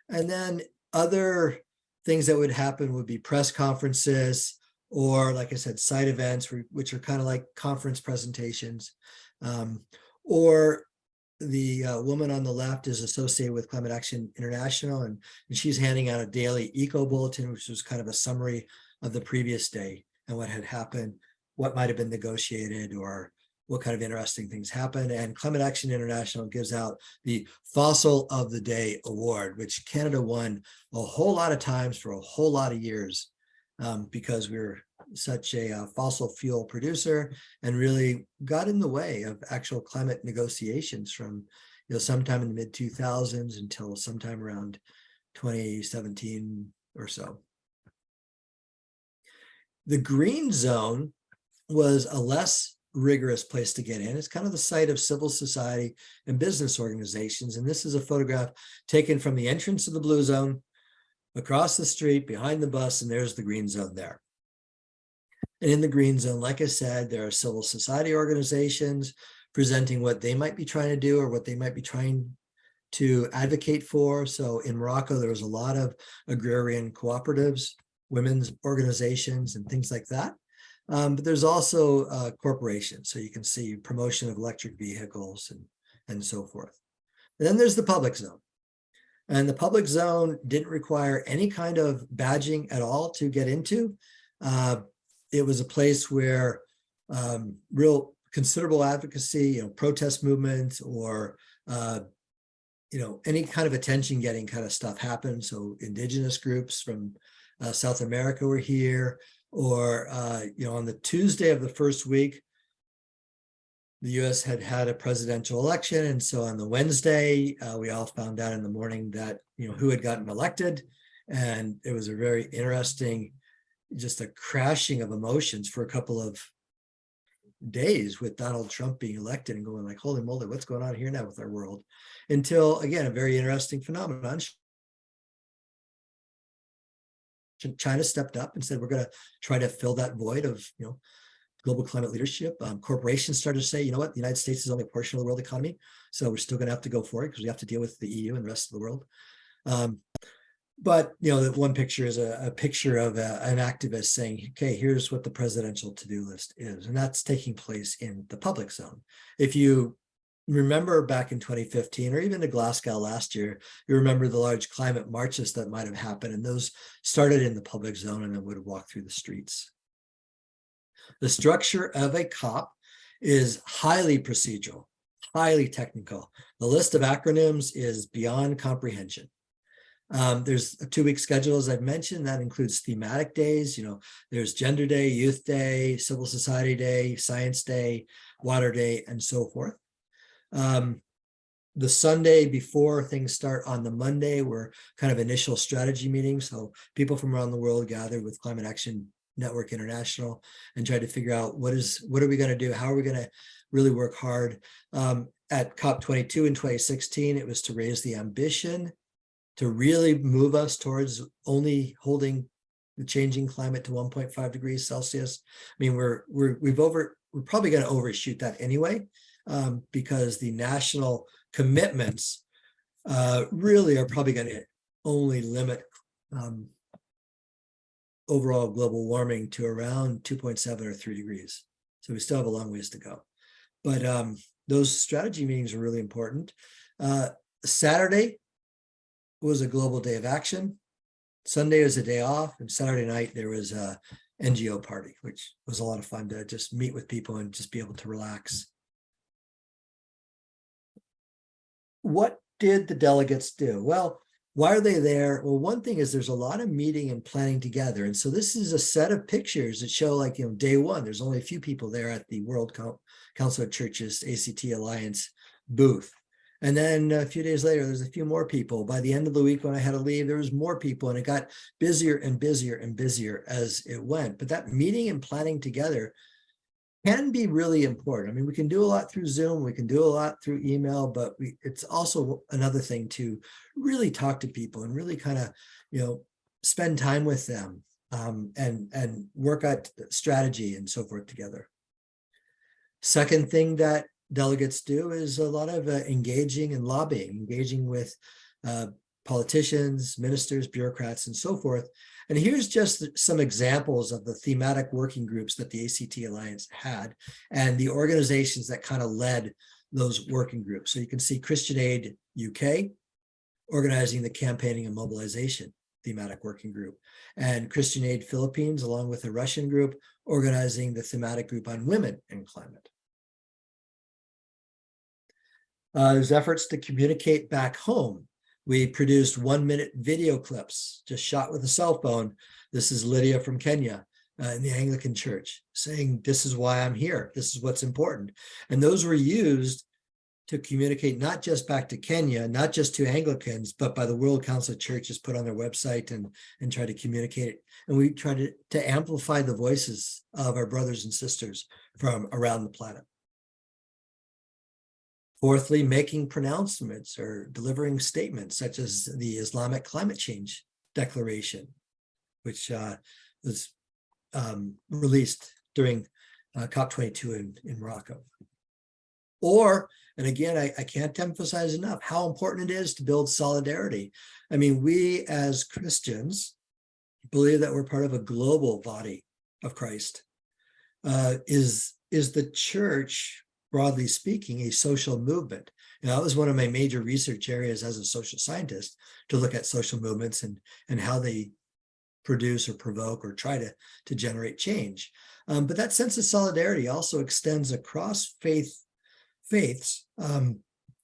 And then other things that would happen would be press conferences, or like I said, side events, which are kind of like conference presentations. Um, or the uh, woman on the left is associated with Climate Action International, and, and she's handing out a daily eco bulletin, which was kind of a summary of the previous day and what had happened, what might have been negotiated, or what kind of interesting things happened. And Climate Action International gives out the Fossil of the Day Award, which Canada won a whole lot of times for a whole lot of years um, because we're such a uh, fossil fuel producer and really got in the way of actual climate negotiations from you know sometime in the mid 2000s until sometime around 2017 or so. The green zone was a less rigorous place to get in. It's kind of the site of civil society and business organizations. And this is a photograph taken from the entrance of the blue zone across the street behind the bus, and there's the green zone there. And in the green zone, like I said, there are civil society organizations presenting what they might be trying to do or what they might be trying to advocate for. So in Morocco, there was a lot of agrarian cooperatives, women's organizations, and things like that. Um, but there's also uh, corporations, so you can see promotion of electric vehicles and, and so forth. And then there's the public zone. And the public zone didn't require any kind of badging at all to get into. Uh, it was a place where um, real considerable advocacy, you know, protest movements or, uh, you know, any kind of attention getting kind of stuff happened. So indigenous groups from uh, South America were here, or, uh, you know, on the Tuesday of the first week, the US had had a presidential election. And so on the Wednesday, uh, we all found out in the morning that, you know, who had gotten elected. And it was a very interesting, just a crashing of emotions for a couple of days with Donald Trump being elected and going like, holy moly, what's going on here now with our world? Until again, a very interesting phenomenon. China stepped up and said, we're going to try to fill that void of, you know, global climate leadership. Um, corporations started to say, you know what, the United States is only a portion of the world economy. So we're still going to have to go for it because we have to deal with the EU and the rest of the world. Um, but you know, that one picture is a, a picture of a- an activist saying, okay, here's what the presidential to-do list is. And that's taking place in the public zone. If you remember back in 2015 or even to Glasgow last year, you remember the large climate marches that might have happened and those started in the public zone and then would walk through the streets. The structure of a COP is highly procedural, highly technical. The list of acronyms is beyond comprehension. Um, there's a two-week schedule, as I've mentioned, that includes thematic days, you know, there's Gender Day, Youth Day, Civil Society Day, Science Day, Water Day, and so forth. Um, the Sunday before things start on the Monday were kind of initial strategy meetings. So people from around the world gathered with Climate Action Network International and tried to figure out what is, what are we going to do? How are we going to really work hard? Um, at COP22 in 2016, it was to raise the ambition to really move us towards only holding the changing climate to 1.5 degrees Celsius. I mean, we're, we're, we've over, we're probably going to overshoot that anyway, um, because the national commitments uh, really are probably going to only limit um, overall global warming to around 2.7 or 3 degrees. So we still have a long ways to go. But um, those strategy meetings are really important. Uh, Saturday was a global day of action. Sunday was a day off, and Saturday night there was a NGO party, which was a lot of fun to just meet with people and just be able to relax. What did the delegates do? Well, why are they there? Well, one thing is there's a lot of meeting and planning together. And so this is a set of pictures that show like, you know, day one, there's only a few people there at the World Council of Churches ACT Alliance booth. And then a few days later, there's a few more people. By the end of the week, when I had to leave, there was more people and it got busier and busier and busier as it went. But that meeting and planning together can be really important. I mean, we can do a lot through Zoom, we can do a lot through email, but we, it's also another thing to really talk to people and really kind of, you know, spend time with them um, and, and work out strategy and so forth together. Second thing that delegates do is a lot of uh, engaging and lobbying, engaging with uh, politicians, ministers, bureaucrats, and so forth. And here's just some examples of the thematic working groups that the ACT Alliance had and the organizations that kind of led those working groups. So you can see Christian Aid UK organizing the campaigning and mobilization thematic working group and Christian Aid Philippines along with a Russian group organizing the thematic group on women and climate. Uh, there's efforts to communicate back home. We produced one minute video clips just shot with a cell phone. This is Lydia from Kenya uh, in the Anglican church saying, this is why I'm here. This is what's important. And those were used to communicate not just back to Kenya, not just to Anglicans, but by the World Council of Churches put on their website and, and try to communicate it. And we try to, to amplify the voices of our brothers and sisters from around the planet. Fourthly, making pronouncements or delivering statements such as the Islamic Climate Change Declaration, which uh, was um, released during uh, COP22 in, in Morocco. Or, and again, I, I can't emphasize enough how important it is to build solidarity. I mean, we as Christians believe that we're part of a global body of Christ. Uh, is, is the church broadly speaking, a social movement. That was one of my major research areas as a social scientist to look at social movements and, and how they produce or provoke or try to, to generate change. Um, but that sense of solidarity also extends across faith faiths. Um,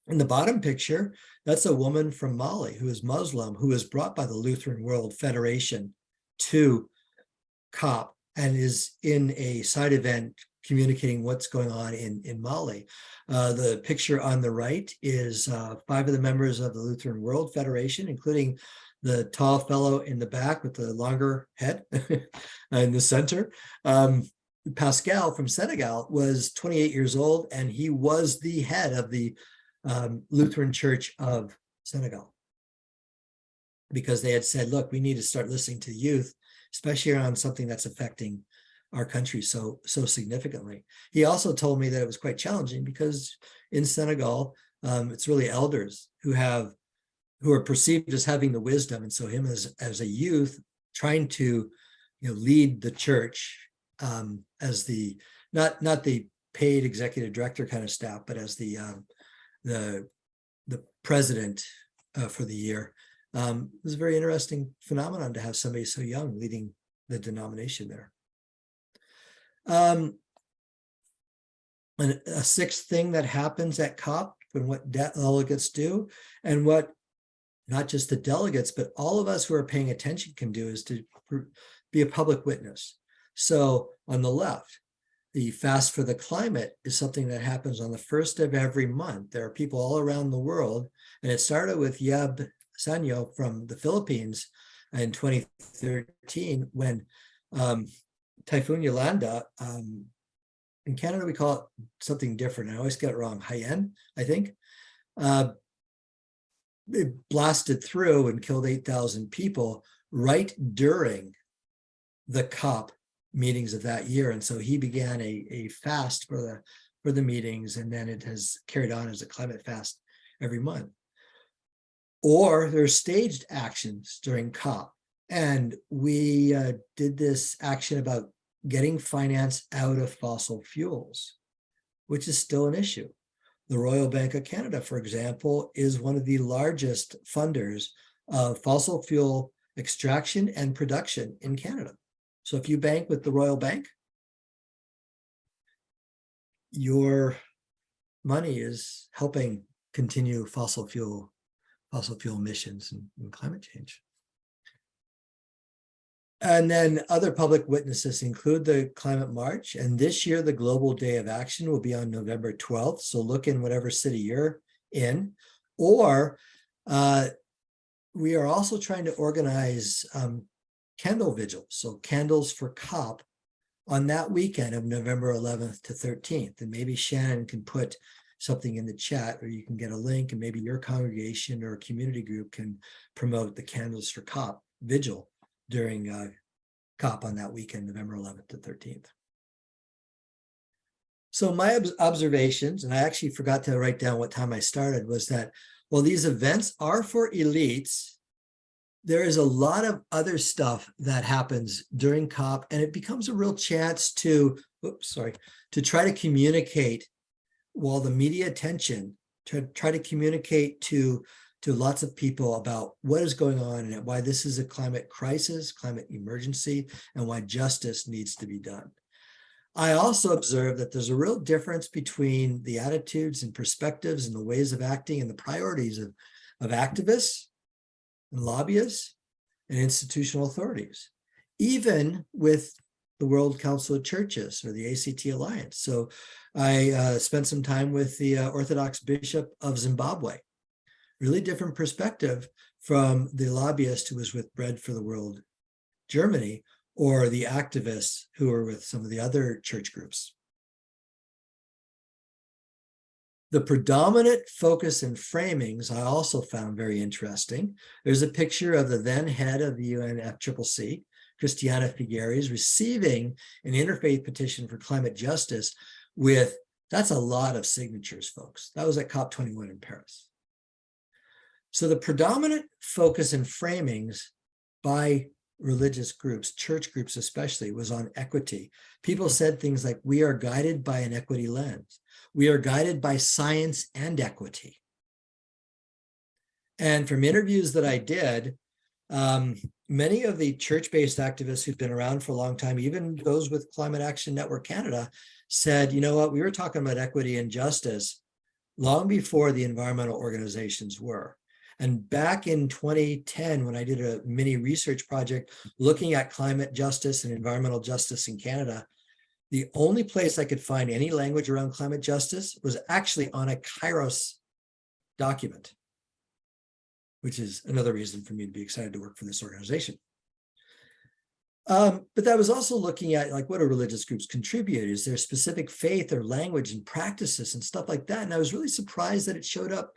in the bottom picture, that's a woman from Mali who is Muslim, who was brought by the Lutheran World Federation to COP and is in a side event communicating what's going on in, in Mali. Uh, the picture on the right is uh, five of the members of the Lutheran World Federation, including the tall fellow in the back with the longer head in the center. Um, Pascal from Senegal was 28 years old and he was the head of the um, Lutheran Church of Senegal. Because they had said, look, we need to start listening to youth, especially around something that's affecting our country so so significantly. He also told me that it was quite challenging because in Senegal, um, it's really elders who have who are perceived as having the wisdom, and so him as as a youth trying to you know lead the church um, as the not not the paid executive director kind of staff, but as the um, the the president uh, for the year. Um, it was a very interesting phenomenon to have somebody so young leading the denomination there. Um, a sixth thing that happens at COP and what de- delegates do and what not just the delegates, but all of us who are paying attention can do is to be a public witness. So on the left, the fast for the climate is something that happens on the first of every month. There are people all around the world, and it started with Yeb Saño from the Philippines in 2013 when um, Typhoon Yolanda, um, in Canada, we call it something different. I always get it wrong. Haiyan, I think. Uh, it blasted through and killed 8,000 people right during the COP meetings of that year. And so he began a, a fast for the for the meetings, and then it has carried on as a climate fast every month. Or there's staged actions during COP. And we uh, did this action about getting finance out of fossil fuels, which is still an issue. The Royal Bank of Canada, for example, is one of the largest funders of fossil fuel extraction and production in Canada. So if you bank with the Royal Bank, your money is helping continue fossil fuel fossil fuel emissions and, and climate change. And then other public witnesses include the Climate March. And this year, the Global Day of Action will be on November 12th. So look in whatever city you're in. Or uh, we are also trying to organize um, candle vigils. So candles for COP on that weekend of November 11th to 13th. And maybe Shannon can put something in the chat or you can get a link and maybe your congregation or community group can promote the candles for COP vigil during uh, COP on that weekend, November 11th to 13th. So my ob- observations, and I actually forgot to write down what time I started, was that while these events are for elites, there is a lot of other stuff that happens during COP, and it becomes a real chance to, oops, sorry, to try to communicate while the media attention, to try to communicate to to lots of people about what is going on and why this is a climate crisis, climate emergency, and why justice needs to be done. I also observe that there's a real difference between the attitudes and perspectives and the ways of acting and the priorities of, of activists and lobbyists and institutional authorities, even with the World Council of Churches or the ACT Alliance. So I uh, spent some time with the uh, Orthodox Bishop of Zimbabwe really different perspective from the lobbyist who was with Bread for the World Germany or the activists who were with some of the other church groups. The predominant focus and framings I also found very interesting. There's a picture of the then head of the UNFCCC, Christiana Figueres, receiving an interfaith petition for climate justice with, that's a lot of signatures, folks. That was at COP21 in Paris. So the predominant focus and framings by religious groups, church groups especially, was on equity. People said things like, we are guided by an equity lens. We are guided by science and equity. And from interviews that I did, um, many of the church-based activists who've been around for a long time, even those with Climate Action Network Canada, said, you know what, we were talking about equity and justice long before the environmental organizations were. And back in 2010, when I did a mini research project looking at climate justice and environmental justice in Canada, the only place I could find any language around climate justice was actually on a Kairos document. which is another reason for me to be excited to work for this organization. Um, but that was also looking at like what do religious groups contribute? Is there specific faith or language and practices and stuff like that? And I was really surprised that it showed up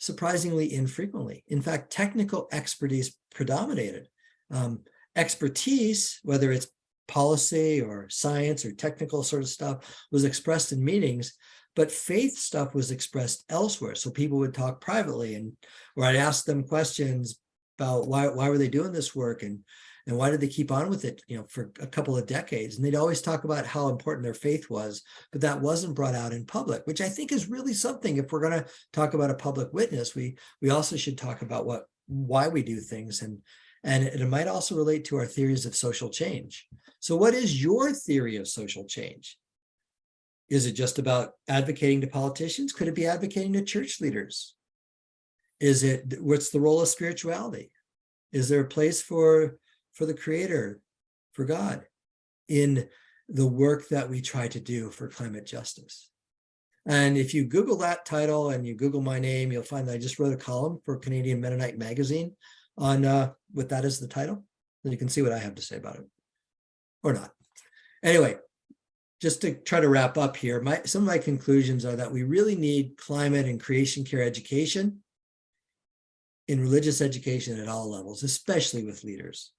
surprisingly infrequently. In fact, technical expertise predominated. Um, expertise, whether it's policy or science or technical sort of stuff, was expressed in meetings, but faith stuff was expressed elsewhere. So people would talk privately and where I'd ask them questions about why, why were they doing this work and and why did they keep on with it, you know, for a couple of decades? And they'd always talk about how important their faith was, but that wasn't brought out in public, which I think is really something. If we're going to talk about a public witness, we we also should talk about what why we do things and and it might also relate to our theories of social change. So what is your theory of social change? Is it just about advocating to politicians? Could it be advocating to church leaders? Is it, what's the role of spirituality? Is there a place for, for the creator, for God in the work that we try to do for climate justice? And if you Google that title and you Google my name, you'll find that I just wrote a column for Canadian Mennonite Magazine on uh, with that as the title. Then you can see what I have to say about it or not. Anyway, just to try to wrap up here, my some of my conclusions are that we really need climate and creation care education in religious education at all levels, especially with leaders.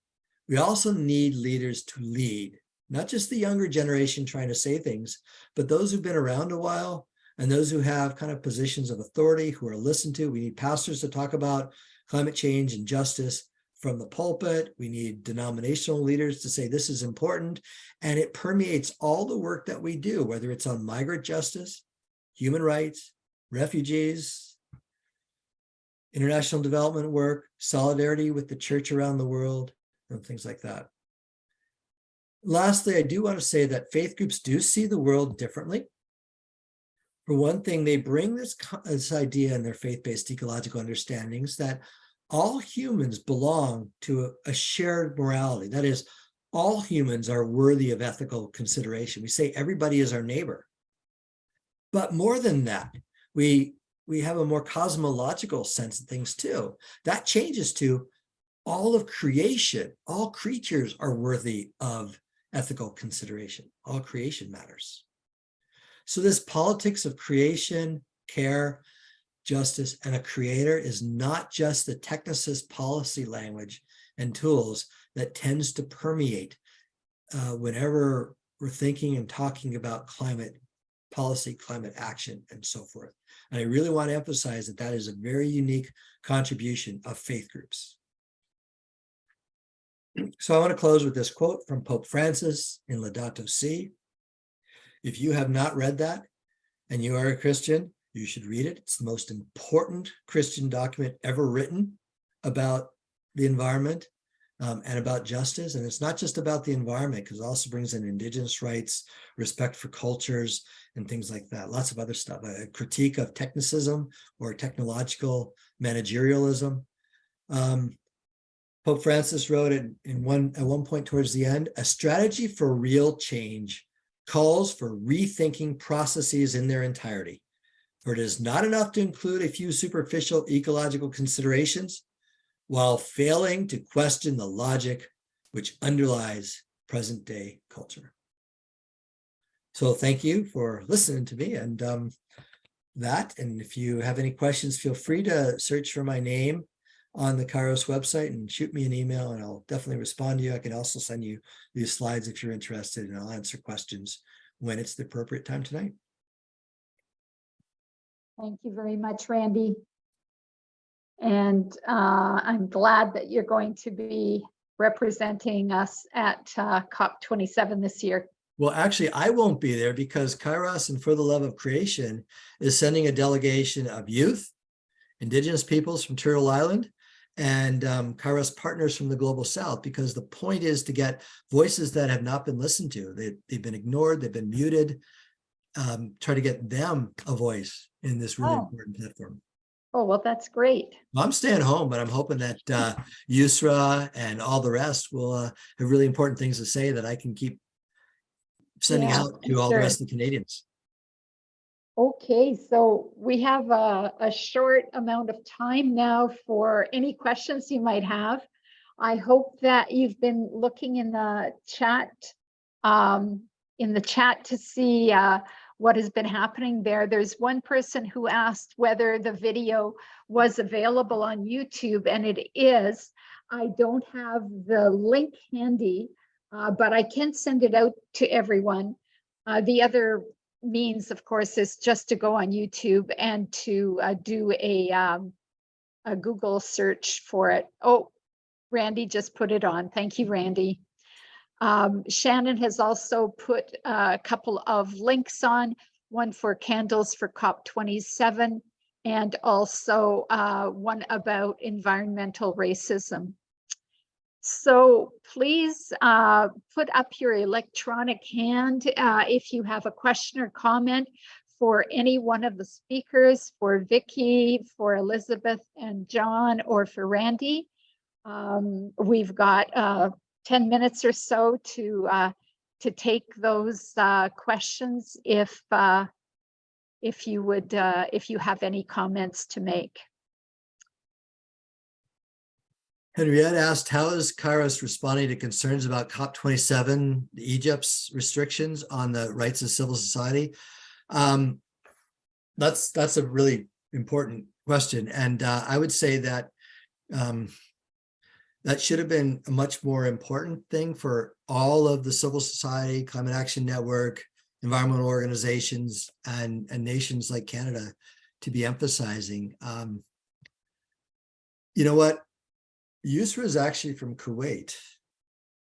We also need leaders to lead, not just the younger generation trying to say things, but those who've been around a while and those who have kind of positions of authority who are listened to. We need pastors to talk about climate change and justice from the pulpit. We need denominational leaders to say this is important. And it permeates all the work that we do, whether it's on migrant justice, human rights, refugees, international development work, solidarity with the church around the world, and things like that. Lastly, I do want to say that faith groups do see the world differently. For one thing, they bring this, this idea in their faith-based ecological understandings that all humans belong to a, a shared morality. That is, all humans are worthy of ethical consideration. We say everybody is our neighbor. But more than that, we, we have a more cosmological sense of things too. That changes to all of creation, all creatures are worthy of ethical consideration. All creation matters. So this politics of creation, care, justice, and a creator is not just the technicist policy language and tools that tends to permeate uh, whenever we're thinking and talking about climate policy, climate action, and so forth. And I really want to emphasize that that is a very unique contribution of faith groups. So I want to close with this quote from Pope Francis in Laudato Si. If you have not read that and you are a Christian, you should read it. It's the most important Christian document ever written about the environment um, and about justice. And it's not just about the environment, because it also brings in indigenous rights, respect for cultures, and things like that. Lots of other stuff, a critique of technicism or technological managerialism. Um, Pope Francis wrote it in one at one point towards the end, a strategy for real change calls for rethinking processes in their entirety. For it is not enough to include a few superficial ecological considerations while failing to question the logic which underlies present day culture. So thank you for listening to me and um, that. And if you have any questions, feel free to search for my name on the Kairos website and shoot me an email and I'll definitely respond to you. I can also send you these slides if you're interested and I'll answer questions when it's the appropriate time tonight. Thank you very much, Randy. And uh, I'm glad that you're going to be representing us at uh, COP27 this year. Well, actually, I won't be there because Kairos and For the Love of Creation is sending a delegation of youth, indigenous peoples from Turtle Island, and um, Kairos partners from the Global South, because the point is to get voices that have not been listened to. They, they've been ignored, they've been muted, um, try to get them a voice in this really Oh. important platform. Oh, well, that's great. I'm staying home, but I'm hoping that uh, Yusra and all the rest will uh, have really important things to say that I can keep sending Yeah, out to all the rest of the Canadians. Okay, so we have a, a short amount of time now for any questions you might have. I hope that you've been looking in the chat, um, in the chat to see, uh, what has been happening there. There's one person who asked whether the video was available on YouTube, and it is. I don't have the link handy, uh, but I can send it out to everyone. Uh, the other means, of course, is just to go on YouTube and to uh, do a, um, a Google search for it. Oh, Randy just put it on. Thank you, Randy. Um, Shannon has also put a couple of links on, one for candles for COP27 and also uh, one about environmental racism. So please uh, put up your electronic hand uh, if you have a question or comment for any one of the speakers, for Vicky, for Elizabeth and John, or for Randy. Um, we've got uh, 10 minutes or so to uh, to take those uh, questions if uh, if you would if you have any comments to make. Henriette asked, how is Kairos responding to concerns about COP27, Egypt's restrictions on the rights of civil society? Um, that's, that's a really important question. And uh, I would say that um, that should have been a much more important thing for all of the civil society, Climate Action Network, environmental organizations, and, and nations like Canada to be emphasizing. Um, you know what? Yusra is actually from Kuwait,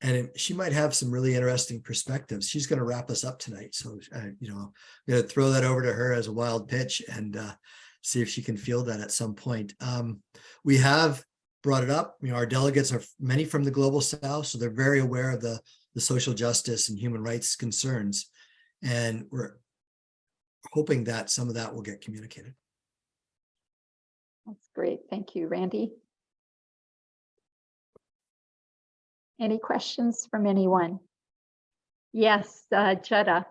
and she might have some really interesting perspectives. She's going to wrap us up tonight. So, uh, you know, I'm going to throw that over to her as a wild pitch and uh, see if she can field that at some point. Um, we have brought it up. You know, our delegates are many from the global south, so they're very aware of the, the social justice and human rights concerns. And we're hoping that some of that will get communicated. That's great. Thank you, Randy. Any questions from anyone? Yes, uh, Jetta.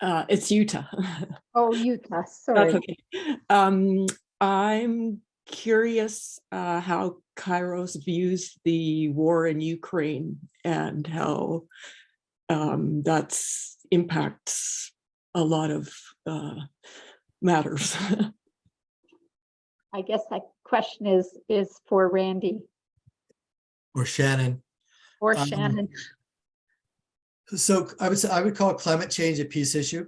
Uh, it's Utah. Oh, Utah, sorry. That's okay. Um, I'm curious uh, how Kairos views the war in Ukraine and how um, that's impacts a lot of uh, matters. I guess that question is, is for Randy Or Shannon. or Um, Shannon. So I would say, I would call climate change a peace issue.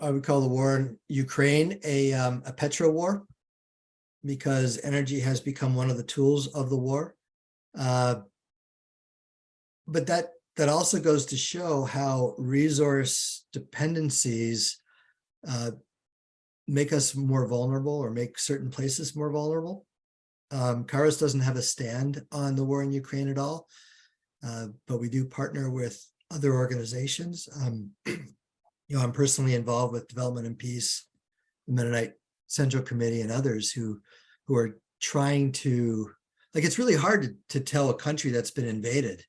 I would call the war in Ukraine a, um, a petro war. Because energy has become one of the tools of the war. Uh, But that, that also goes to show how resource dependencies uh, make us more vulnerable or make certain places more vulnerable. Um, Kairos doesn't have a stand on the war in Ukraine at all. Uh, but we do partner with other organizations. Um, you know, I'm personally involved with Development and Peace, the Mennonite Central Committee and others who, who are trying to, like, it's really hard to, to tell a country that's been invaded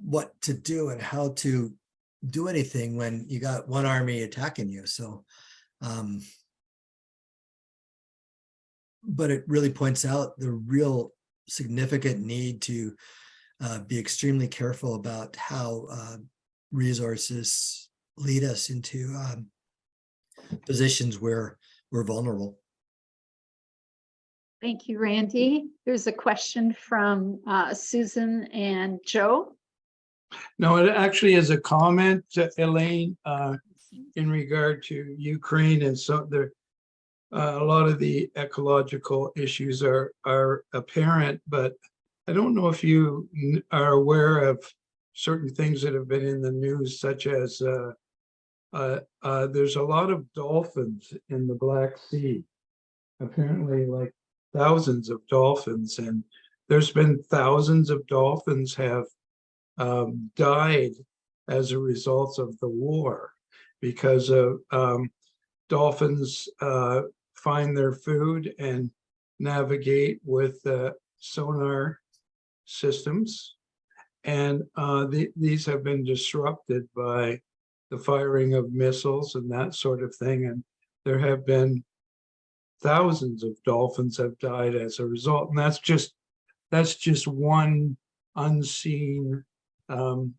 what to do and how to do anything when you got one army attacking you. So, um, but it really points out the real significant need to uh, be extremely careful about how uh, resources lead us into um, positions where we're vulnerable. Thank you, Randy. There's a question from uh, Susan and Joe. No, it actually is a comment, Elaine, uh, in regard to Ukraine and so there. Uh, a lot of the ecological issues are, are apparent, but I don't know if you are aware of certain things that have been in the news such as, uh, uh, uh, there's a lot of dolphins in the Black Sea. Apparently like thousands of dolphins and there's been thousands of dolphins have um, died as a result of the war because of um, dolphins uh, find their food and navigate with uh, sonar systems. And uh, the, these have been disrupted by the firing of missiles and that sort of thing. And there have been thousands of dolphins have died as a result. And that's just, that's just one unseen um,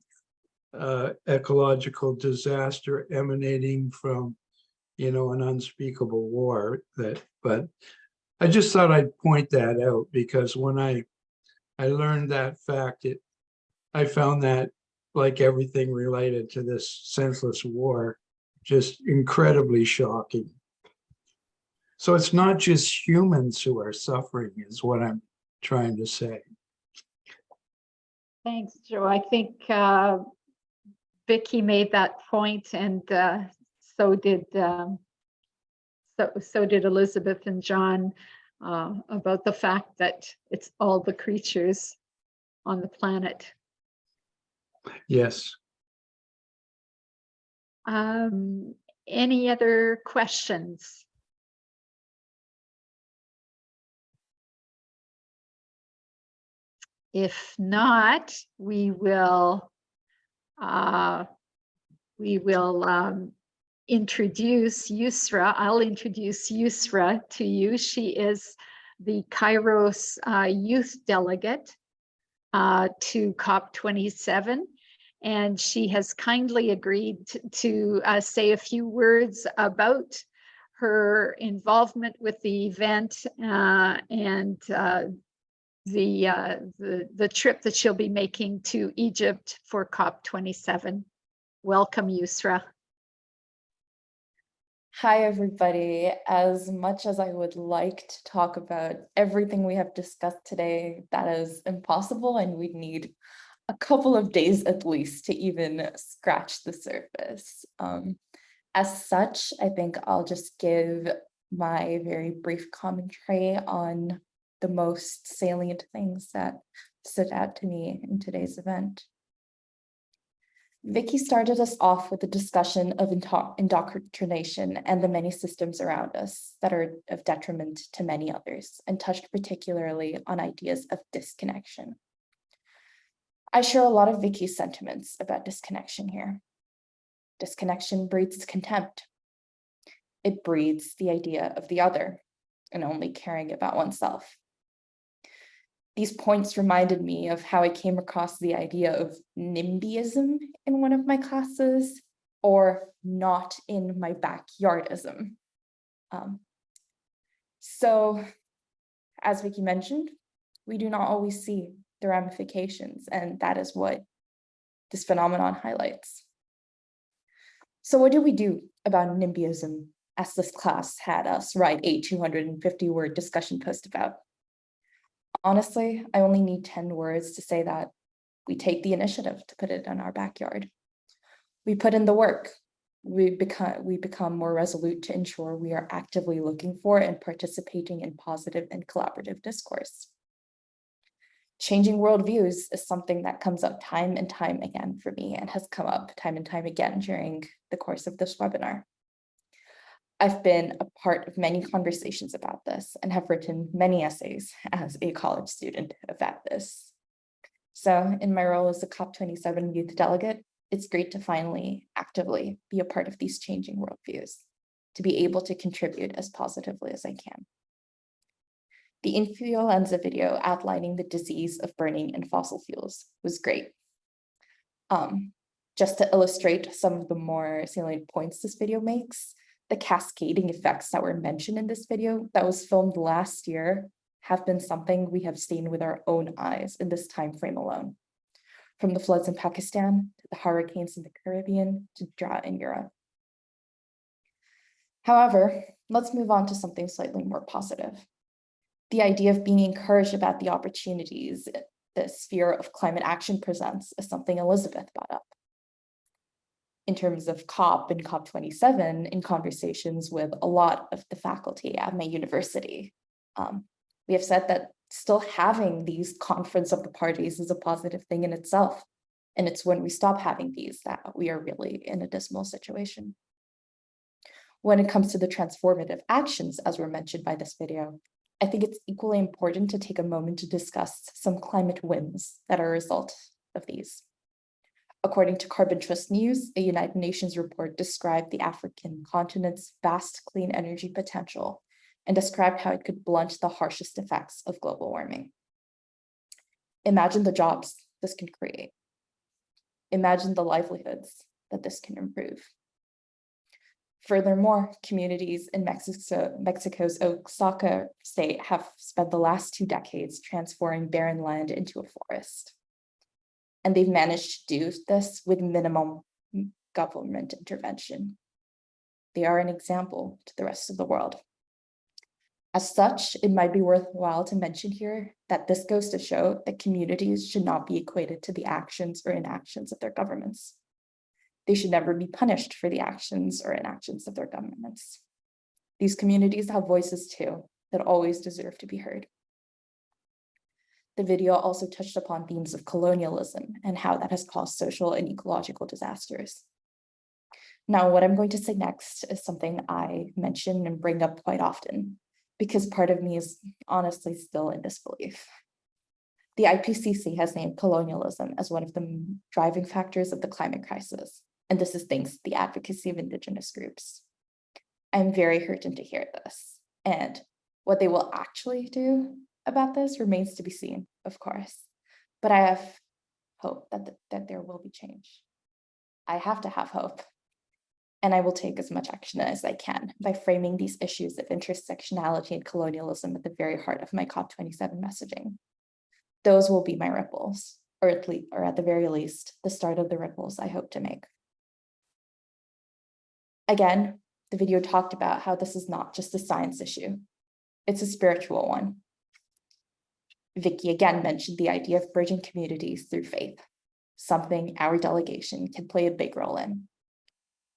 uh, ecological disaster emanating from, you know, an unspeakable war that, but I just thought I'd point that out because when I, I learned that fact, it, I found that like everything related to this senseless war, just incredibly shocking. So it's not just humans who are suffering is what I'm trying to say. Thanks, Joe. I think uh, Vicky made that point and uh, so did um, so, so did Elizabeth and John uh, about the fact that it's all the creatures on the planet. Yes. Um, any other questions? If not, we will uh, we will um, introduce Yusra. I'll introduce Yusra to you. She is the Kairos uh, youth delegate uh, to COP27 and she has kindly agreed to, uh, say a few words about her involvement with the event uh, and uh, the, uh, the the trip that she'll be making to Egypt for COP27. Welcome, Yusra. Hi, everybody. As much as I would like to talk about everything we have discussed today, that is impossible and we'd need a couple of days at least to even scratch the surface. Um, as such, I think I'll just give my very brief commentary on the most salient things that stood out to me in today's event. Vicky started us off with a discussion of indo indoctrination and the many systems around us that are of detriment to many others and touched particularly on ideas of disconnection. I share a lot of Vicky's sentiments about disconnection here. Disconnection breeds contempt. It breeds the idea of the other and only caring about oneself. These points reminded me of how I came across the idea of NIMBYism in one of my classes or not in my backyardism. Um, so as Vicky mentioned, we do not always see the ramifications, and that is what this phenomenon highlights. So what do we do about NIMBYism as this class had us write a 250 word discussion post about? Honestly, I only need 10 words to say that we take the initiative to put it in our backyard. We put in the work. We become, we become more resolute to ensure we are actively looking for and participating in positive and collaborative discourse. Changing worldviews is something that comes up time and time again for me and has come up time and time again during the course of this webinar. I've been a part of many conversations about this and have written many essays as a college student about this. So in my role as a COP27 youth delegate, it's great to finally actively be a part of these changing worldviews, to be able to contribute as positively as I can. The influenza video outlining the disease of burning in fossil fuels was great. Um, just to illustrate some of the more salient points this video makes, the cascading effects that were mentioned in this video that was filmed last year have been something we have seen with our own eyes in this time frame alone. From the floods in Pakistan, to the hurricanes in the Caribbean, to drought in Europe. However, let's move on to something slightly more positive. The idea of being encouraged about the opportunities the sphere of climate action presents is something Elizabeth brought up in terms of COP and COP27 in conversations with a lot of the faculty at my university. Um, we have said that still having these conference of the parties is a positive thing in itself. And it's when we stop having these that we are really in a dismal situation. When it comes to the transformative actions, as were mentioned by this video, I think it's equally important to take a moment to discuss some climate wins that are a result of these. According to Carbon Trust News, a United Nations report described the African continent's vast clean energy potential and described how it could blunt the harshest effects of global warming. Imagine the jobs this can create. Imagine the livelihoods that this can improve. Furthermore, communities in Mexico, Mexico's Oaxaca state have spent the last two decades transforming barren land into a forest. And they've managed to do this with minimum government intervention. They are an example to the rest of the world. As such, it might be worthwhile to mention here that this goes to show that communities should not be equated to the actions or inactions of their governments. They should never be punished for the actions or inactions of their governments. These communities have voices too that always deserve to be heard. The video also touched upon themes of colonialism and how that has caused social and ecological disasters. Now, what I'm going to say next is something I mention and bring up quite often, because part of me is honestly still in disbelief. The IPCC has named colonialism as one of the driving factors of the climate crisis, and this is thanks to the advocacy of Indigenous groups. I'm very heartened to hear this, and what they will actually do about this remains to be seen, of course, but I have hope that, th that there will be change. I have to have hope and I will take as much action as I can by framing these issues of intersectionality and colonialism at the very heart of my COP27 messaging. Those will be my ripples, or at least, or at the very least, the start of the ripples I hope to make. Again, the video talked about how this is not just a science issue. It's a spiritual one. Vicky again mentioned the idea of bridging communities through faith, something our delegation can play a big role in.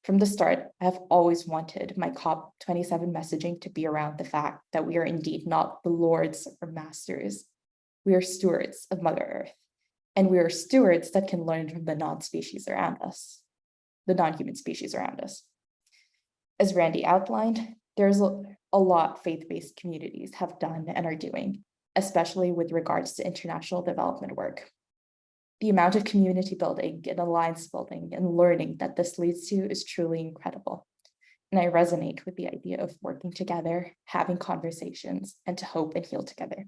From the start, I have always wanted my COP27 messaging to be around the fact that we are indeed not the lords or masters. We are stewards of Mother Earth, and we are stewards that can learn from the non-species around us, the non-human species around us. As Randy outlined, there's a, lot faith-based communities have done and are doing, especially with regards to international development work the amount of community building and alliance building and learning that this leads to is truly incredible. And I resonate with the idea of working together, having conversations, and to hope and heal together.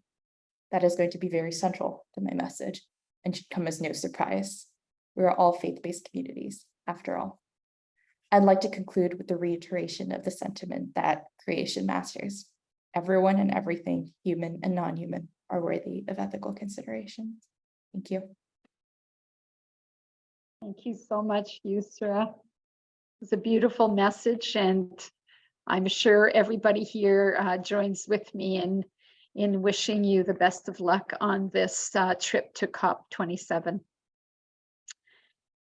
That is going to be very central to my message and should come as no surprise. We are all faith-based communities, after all. I'd like to conclude with the reiteration of the sentiment that creation masters. Everyone and everything, human and non-human, are worthy of ethical consideration. Thank you. Thank you so much, Yusra. It's a beautiful message and I'm sure everybody here uh, joins with me in, in wishing you the best of luck on this uh, trip to COP27.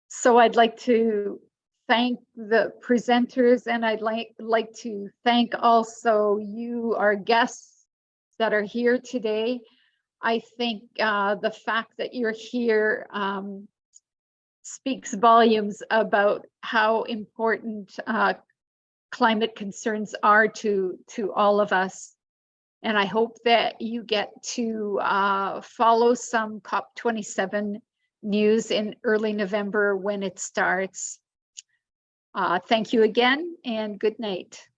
So I'd like to thank the presenters and I'd like, like to thank also you, our guests that are here today. I think uh, the fact that you're here um, speaks volumes about how important uh, climate concerns are to, to all of us. And I hope that you get to uh, follow some COP27 news in early November when it starts. Uh, thank you again and good night.